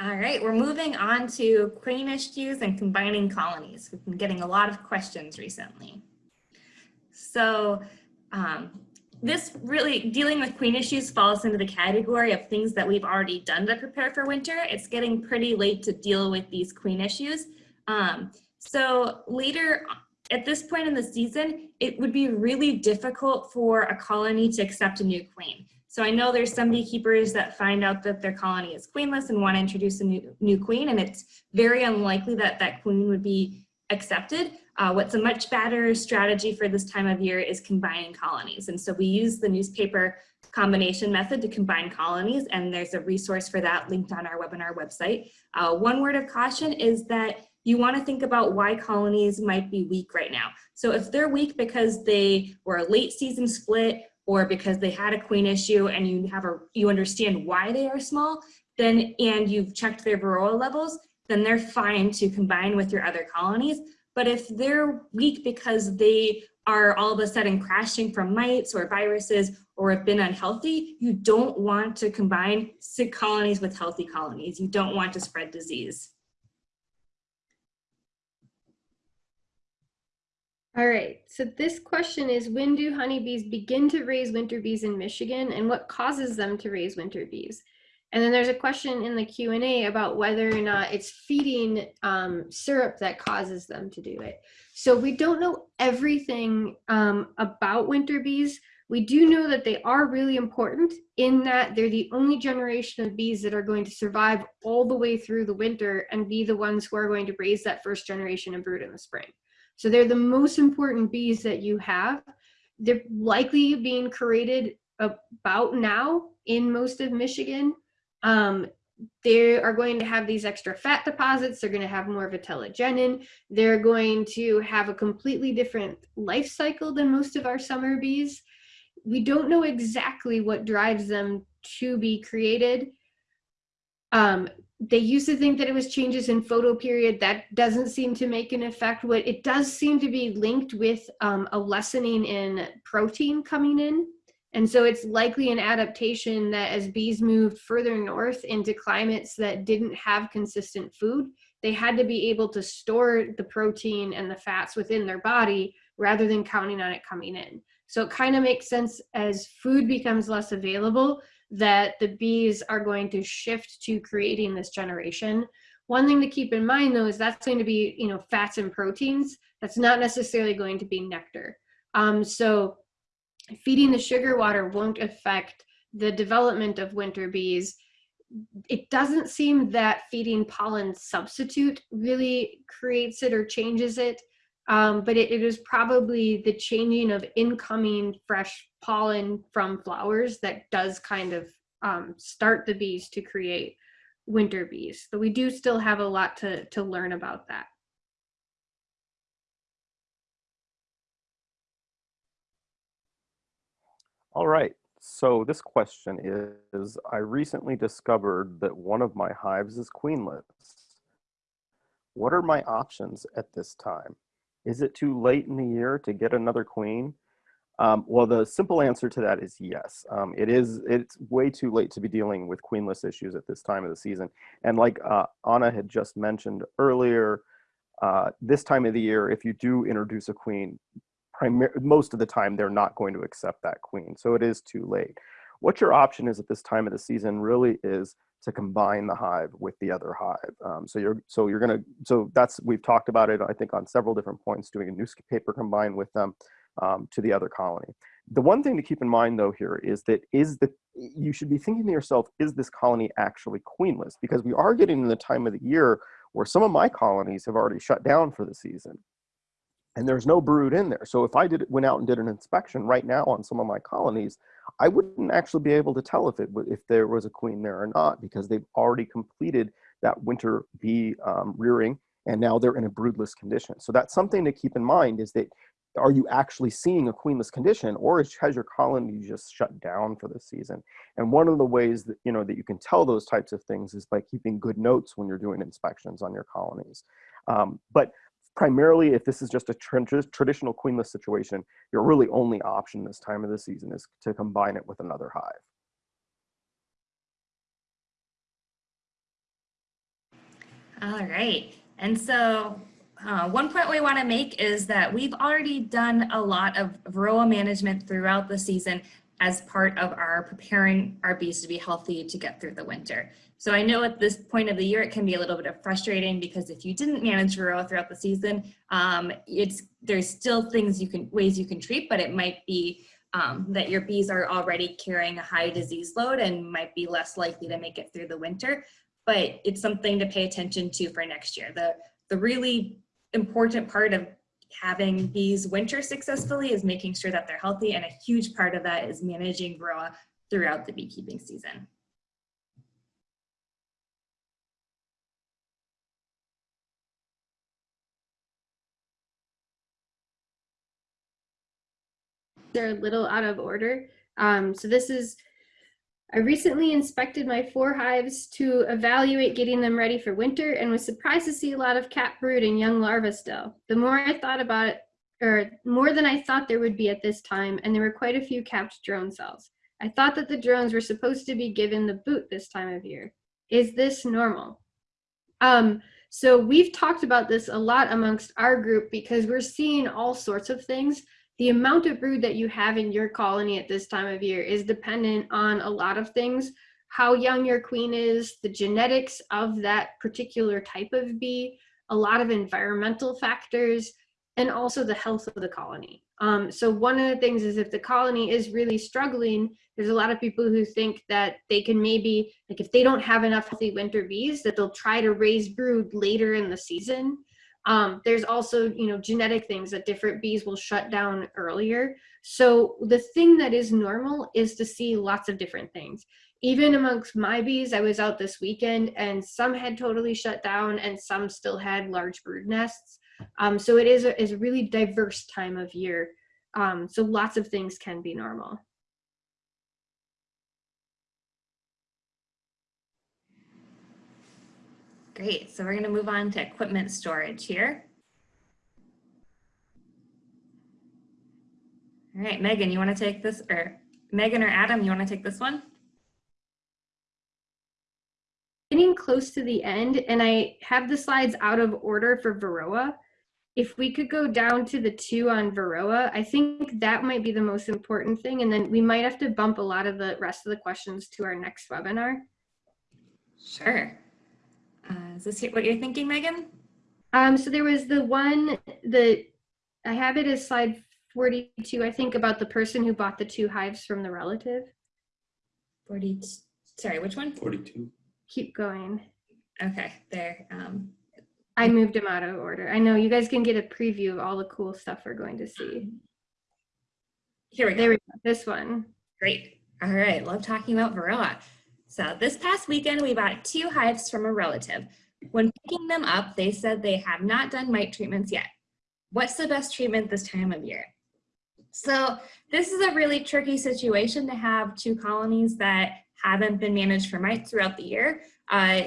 All right, we're moving on to queen issues and combining colonies. We've been getting a lot of questions recently. So um, this really, dealing with queen issues falls into the category of things that we've already done to prepare for winter. It's getting pretty late to deal with these queen issues. Um, so later at this point in the season, it would be really difficult for a colony to accept a new queen. So I know there's some beekeepers that find out that their colony is queenless and want to introduce a new, new queen, and it's very unlikely that that queen would be accepted. Uh, what's a much better strategy for this time of year is combining colonies. And so we use the newspaper combination method to combine colonies, and there's a resource for that linked on our webinar website. Uh, one word of caution is that you want to think about why colonies might be weak right now. So if they're weak because they were a late season split or because they had a queen issue and you have a you understand why they are small, then and you've checked their varroa levels, then they're fine to combine with your other colonies. But if they're weak because they are all of a sudden crashing from mites or viruses or have been unhealthy, you don't want to combine sick colonies with healthy colonies. You don't want to spread disease.
All right, so this question is when do honeybees begin to raise winter bees in Michigan and what causes them to raise winter bees? And then there's a question in the Q&A about whether or not it's feeding um, syrup that causes them to do it. So we don't know everything um, about winter bees. We do know that they are really important in that they're the only generation of bees that are going to survive all the way through the winter and be the ones who are going to raise that first generation of brood in the spring. So they're the most important bees that you have. They're likely being created about now in most of Michigan. Um, they are going to have these extra fat deposits. They're going to have more vitellogenin. They're going to have a completely different life cycle than most of our summer bees. We don't know exactly what drives them to be created. Um, they used to think that it was changes in photoperiod. That doesn't seem to make an effect. What it does seem to be linked with um, a lessening in protein coming in. And so it's likely an adaptation that as bees moved further north into climates that didn't have consistent food, they had to be able to store the protein and the fats within their body rather than counting on it coming in. So it kind of makes sense as food becomes less available, that the bees are going to shift to creating this generation. One thing to keep in mind though is that's going to be, you know, fats and proteins. That's not necessarily going to be nectar. Um, so feeding the sugar water won't affect the development of winter bees. It doesn't seem that feeding pollen substitute really creates it or changes it um, but it, it is probably the changing of incoming fresh pollen from flowers that does kind of um, start the bees to create winter bees. So we do still have a lot to, to learn about that.
All right, so this question is, I recently discovered that one of my hives is queenless. what are my options at this time? Is it too late in the year to get another queen? Um, well, the simple answer to that is yes. Um, it is. It's way too late to be dealing with queenless issues at this time of the season. And like uh, Ana had just mentioned earlier, uh, this time of the year, if you do introduce a queen, most of the time they're not going to accept that queen. So it is too late. What your option is at this time of the season really is to combine the hive with the other hive. Um, so you're so you're gonna so that's we've talked about it I think on several different points doing a newspaper combined with them um, to the other colony. The one thing to keep in mind though here is that is that you should be thinking to yourself is this colony actually queenless because we are getting in the time of the year where some of my colonies have already shut down for the season and there's no brood in there. So if I did went out and did an inspection right now on some of my colonies, I wouldn't actually be able to tell if it if there was a queen there or not because they've already completed that winter bee um, rearing and now they're in a broodless condition. So that's something to keep in mind is that are you actually seeing a queenless condition or has your colony just shut down for the season? And one of the ways that, you know, that you can tell those types of things is by keeping good notes when you're doing inspections on your colonies. Um, but primarily if this is just a tra traditional queenless situation, your really only option this time of the season is to combine it with another hive.
All right. And so uh, one point we want to make is that we've already done a lot of varroa management throughout the season as part of our preparing our bees to be healthy to get through the winter. So I know at this point of the year, it can be a little bit of frustrating because if you didn't manage varroa throughout the season, um, it's there's still things you can ways you can treat, but it might be um, that your bees are already carrying a high disease load and might be less likely to make it through the winter. But it's something to pay attention to for next year. The the really important part of having bees winter successfully is making sure that they're healthy and a huge part of that is managing varroa throughout the beekeeping season.
They're a little out of order. Um, so this is, I recently inspected my four hives to evaluate getting them ready for winter and was surprised to see a lot of capped brood and young larvae still. The more I thought about it, or more than I thought there would be at this time, and there were quite a few capped drone cells. I thought that the drones were supposed to be given the boot this time of year. Is this normal? Um, so we've talked about this a lot amongst our group because we're seeing all sorts of things the amount of brood that you have in your colony at this time of year is dependent on a lot of things. How young your queen is the genetics of that particular type of bee a lot of environmental factors and also the health of the colony. Um, so one of the things is if the colony is really struggling there's a lot of people who think that they can maybe like if they don't have enough healthy winter bees that they'll try to raise brood later in the season um, there's also, you know, genetic things that different bees will shut down earlier. So the thing that is normal is to see lots of different things. Even amongst my bees, I was out this weekend and some had totally shut down and some still had large brood nests. Um, so it is a, is a really diverse time of year. Um, so lots of things can be normal.
Great, so we're gonna move on to equipment storage here. All right, Meghan, you wanna take this, or Meghan or Adam, you wanna take this one?
Getting close to the end, and I have the slides out of order for Varroa. If we could go down to the two on Varroa, I think that might be the most important thing, and then we might have to bump a lot of the rest of the questions to our next webinar.
Sure. Is this what you're thinking, Meghan?
Um, so there was the one that I have it as slide 42, I think, about the person who bought the two hives from the relative.
40, sorry, which one?
42.
Keep going.
Okay, there. Um,
I moved them out of order. I know you guys can get a preview of all the cool stuff we're going to see.
Here we go.
There we go. This one.
Great. All right. Love talking about Varroa. So this past weekend, we bought two hives from a relative. When picking them up, they said they have not done mite treatments yet. What's the best treatment this time of year? So this is a really tricky situation to have two colonies that haven't been managed for mites throughout the year. Uh,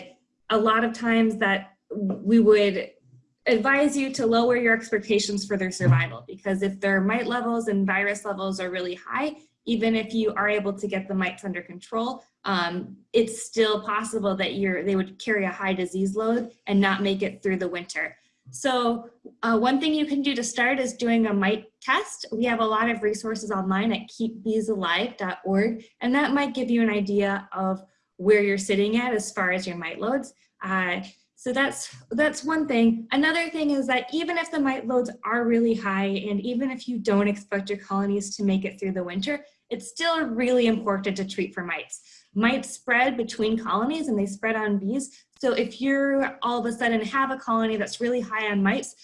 a lot of times that we would advise you to lower your expectations for their survival because if their mite levels and virus levels are really high, even if you are able to get the mites under control, um, it's still possible that you're, they would carry a high disease load and not make it through the winter. So uh, one thing you can do to start is doing a mite test. We have a lot of resources online at keepbeesalive.org, and that might give you an idea of where you're sitting at as far as your mite loads. Uh, so that's, that's one thing. Another thing is that even if the mite loads are really high, and even if you don't expect your colonies to make it through the winter, it's still really important to treat for mites. Mites spread between colonies and they spread on bees. So if you're all of a sudden have a colony that's really high on mites,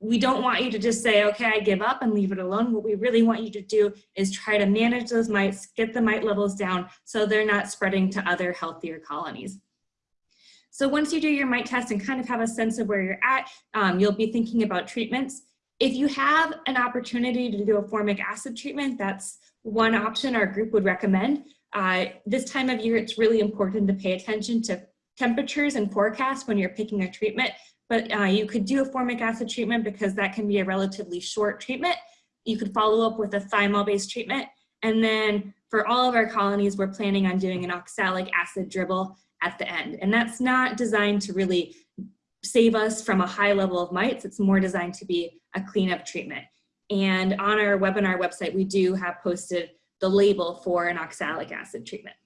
we don't want you to just say, okay, I give up and leave it alone. What we really want you to do is try to manage those mites, get the mite levels down so they're not spreading to other healthier colonies. So once you do your mite test and kind of have a sense of where you're at, um, you'll be thinking about treatments. If you have an opportunity to do a formic acid treatment, that's one option our group would recommend. Uh, this time of year, it's really important to pay attention to temperatures and forecasts when you're picking a treatment, but uh, you could do a formic acid treatment because that can be a relatively short treatment. You could follow up with a thymol-based treatment. And then for all of our colonies, we're planning on doing an oxalic acid dribble at the end. And that's not designed to really save us from a high level of mites. It's more designed to be a cleanup treatment. And on our webinar website, we do have posted the label for an oxalic acid treatment.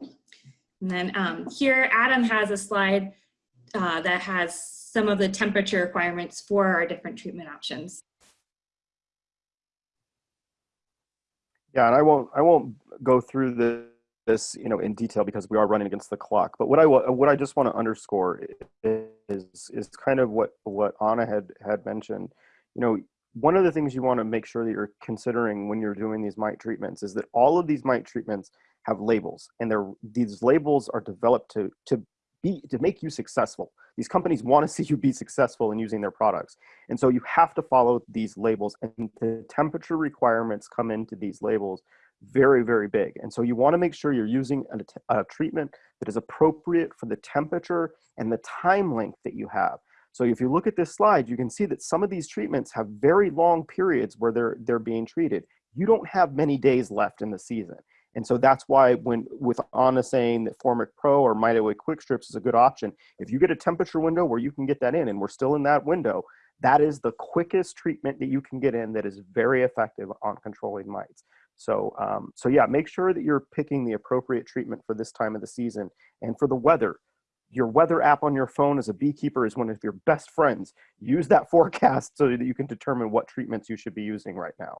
And then um, here, Adam has a slide uh, that has some of the temperature requirements for our different treatment options.
Yeah, and I won't I won't go through this you know in detail because we are running against the clock but what i what i just want to underscore is is kind of what what ana had had mentioned. You know one of the things you want to make sure that you're considering when you're doing these mite treatments is that all of these mite treatments have labels and these labels are developed to to be to make you successful these companies want to see you be successful in using their products and so you have to follow these labels and the temperature requirements come into these labels very, very big. And so you wanna make sure you're using a, a, treatment that is appropriate for the temperature and the time length that you have. So if you look at this slide, you can see that some of these treatments have very long periods where they're, they're being treated. You don't have many days left in the season. And so that's why when with Ana saying that Formic Pro or MiteAway Quick Strips is a good option, if you get a temperature window where you can get that in and we're still in that window, that is the quickest treatment that you can get in that is very effective on controlling mites. So, um, so yeah, make sure that you're picking the appropriate treatment for this time of the season and for the weather. Your weather app on your phone as a beekeeper is one of your best friends. Use that forecast so that you can determine what treatments you should be using right now.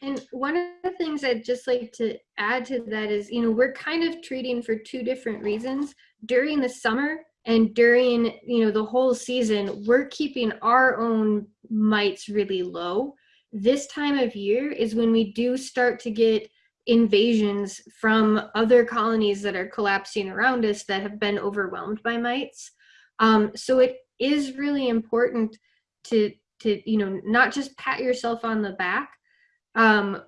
And one of the things I'd just like to add to that is, you know, we're kind of treating for two different reasons. During the summer, and during you know the whole season we're keeping our own mites really low this time of year is when we do start to get invasions from other colonies that are collapsing around us that have been overwhelmed by mites um, so it is really important to to you know not just pat yourself on the back um,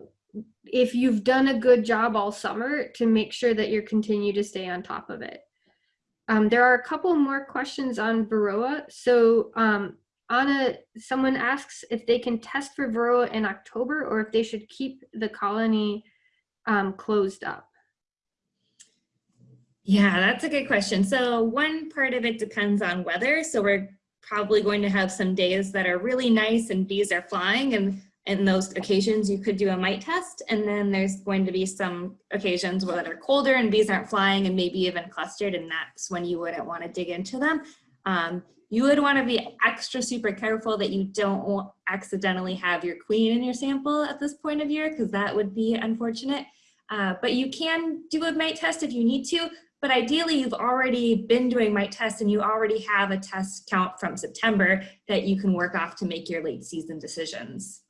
if you've done a good job all summer to make sure that you continue to stay on top of it um, there are a couple more questions on Varroa. So um, Ana, someone asks if they can test for Varroa in October or if they should keep the colony um, closed up.
Yeah, that's a good question. So one part of it depends on weather. So we're probably going to have some days that are really nice and bees are flying and in those occasions you could do a mite test and then there's going to be some occasions where they're colder and bees aren't flying and maybe even clustered and that's when you wouldn't want to dig into them. Um, you would want to be extra super careful that you don't accidentally have your queen in your sample at this point of year because that would be unfortunate. Uh, but you can do a mite test if you need to, but ideally you've already been doing mite tests and you already have a test count from September that you can work off to make your late season decisions.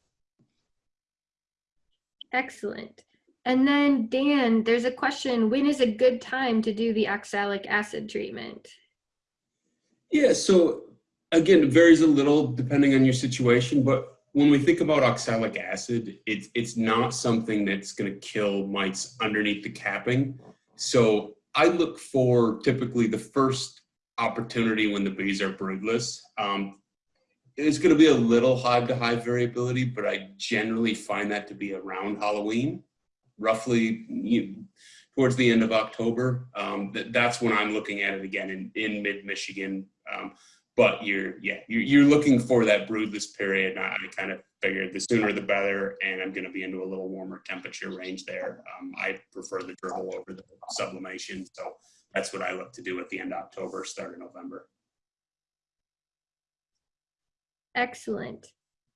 Excellent. And then Dan, there's a question, when is a good time to do the oxalic acid treatment?
Yeah, so again, it varies a little depending on your situation, but when we think about oxalic acid, it's, it's not something that's gonna kill mites underneath the capping. So I look for typically the first opportunity when the bees are broodless. Um, it's going to be a little hive to hive variability, but I generally find that to be around Halloween, roughly you, towards the end of October. Um, that, that's when I'm looking at it again in, in mid Michigan. Um, but you're, yeah, you're, you're looking for that broodless period. I, I kind of figured the sooner the better, and I'm going to be into a little warmer temperature range there. Um, I prefer the dribble over the sublimation, so that's what I look to do at the end of October, start of November.
Excellent.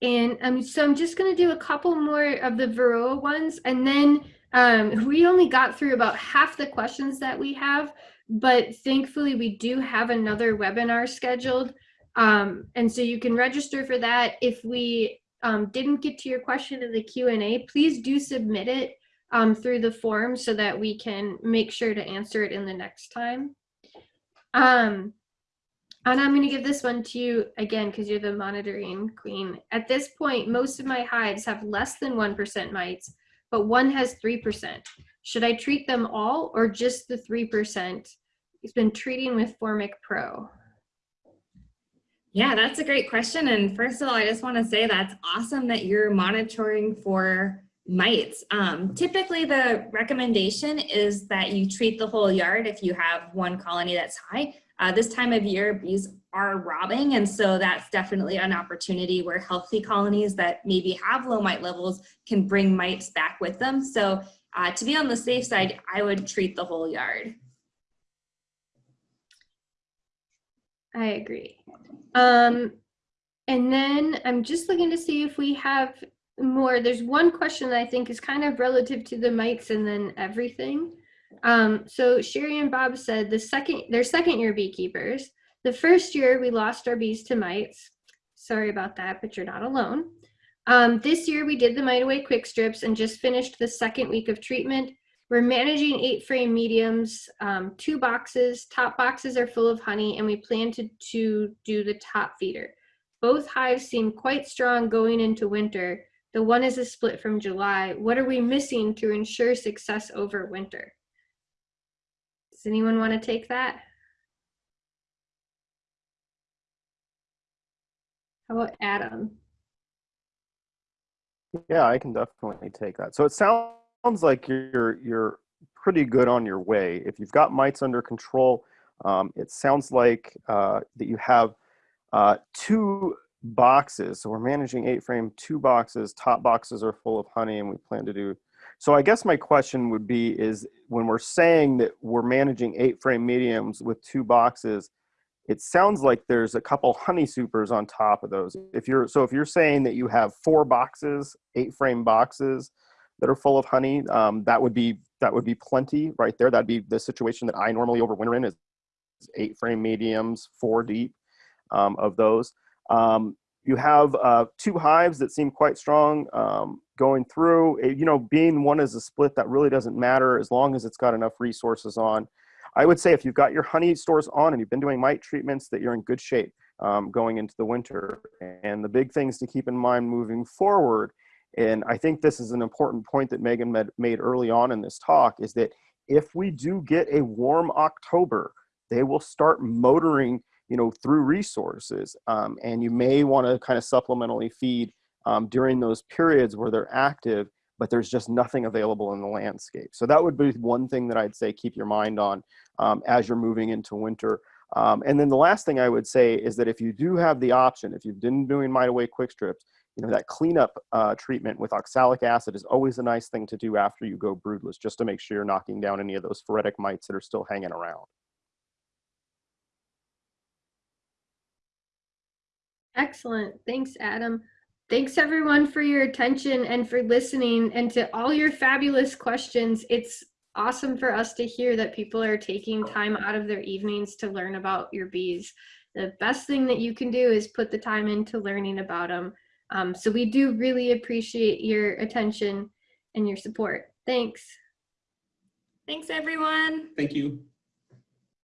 And um, so I'm just going to do a couple more of the Varroa ones, and then um, we only got through about half the questions that we have, but thankfully we do have another webinar scheduled. Um, and so you can register for that. If we um, didn't get to your question in the Q&A, please do submit it um, through the form so that we can make sure to answer it in the next time. Um, and I'm going to give this one to you again because you're the monitoring queen. At this point, most of my hives have less than 1% mites, but one has 3%. Should I treat them all or just the 3%? He's been treating with Formic Pro.
Yeah, that's a great question. And first of all, I just want to say that's awesome that you're monitoring for mites. Um, typically, the recommendation is that you treat the whole yard if you have one colony that's high. Uh, this time of year, bees are robbing, and so that's definitely an opportunity where healthy colonies that maybe have low mite levels can bring mites back with them. So uh, to be on the safe side, I would treat the whole yard.
I agree. Um, and then I'm just looking to see if we have more. There's one question that I think is kind of relative to the mites and then everything. Um, so Sherry and Bob said the second, they're second year beekeepers. The first year we lost our bees to mites. Sorry about that, but you're not alone. Um, this year we did the mite away quick strips and just finished the second week of treatment. We're managing eight frame mediums, um, two boxes. Top boxes are full of honey and we plan to, to do the top feeder. Both hives seem quite strong going into winter. The one is a split from July. What are we missing to ensure success over winter? Does anyone want to take that? How about Adam?
Yeah, I can definitely take that. So it sounds like you're you're pretty good on your way. If you've got mites under control, um, it sounds like uh, that you have uh, two boxes. So we're managing eight frame, two boxes. Top boxes are full of honey, and we plan to do. So I guess my question would be: is when we're saying that we're managing eight frame mediums with two boxes, it sounds like there's a couple honey supers on top of those. If you're so if you're saying that you have four boxes, eight frame boxes that are full of honey, um, that would be that would be plenty right there. That'd be the situation that I normally overwinter in is eight frame mediums, four deep um, of those. Um, you have uh, two hives that seem quite strong um, going through. You know, being one is a split that really doesn't matter as long as it's got enough resources on. I would say if you've got your honey stores on and you've been doing mite treatments that you're in good shape um, going into the winter. And the big things to keep in mind moving forward, and I think this is an important point that Meghan made early on in this talk, is that if we do get a warm October, they will start motoring you know, through resources. Um, and you may want to kind of supplementally feed um, during those periods where they're active but there's just nothing available in the landscape. So that would be one thing that I'd say keep your mind on um, as you're moving into winter. Um, and then the last thing I would say is that if you do have the option, if you've been doing mite away quick strips, you know, that cleanup uh, treatment with oxalic acid is always a nice thing to do after you go broodless, just to make sure you're knocking down any of those phoretic mites that are still hanging around.
Excellent. Thanks, Adam. Thanks everyone for your attention and for listening and to all your fabulous questions. It's awesome for us to hear that people are taking time out of their evenings to learn about your bees. The best thing that you can do is put the time into learning about them. Um, so we do really appreciate your attention and your support. Thanks.
Thanks, everyone.
Thank you.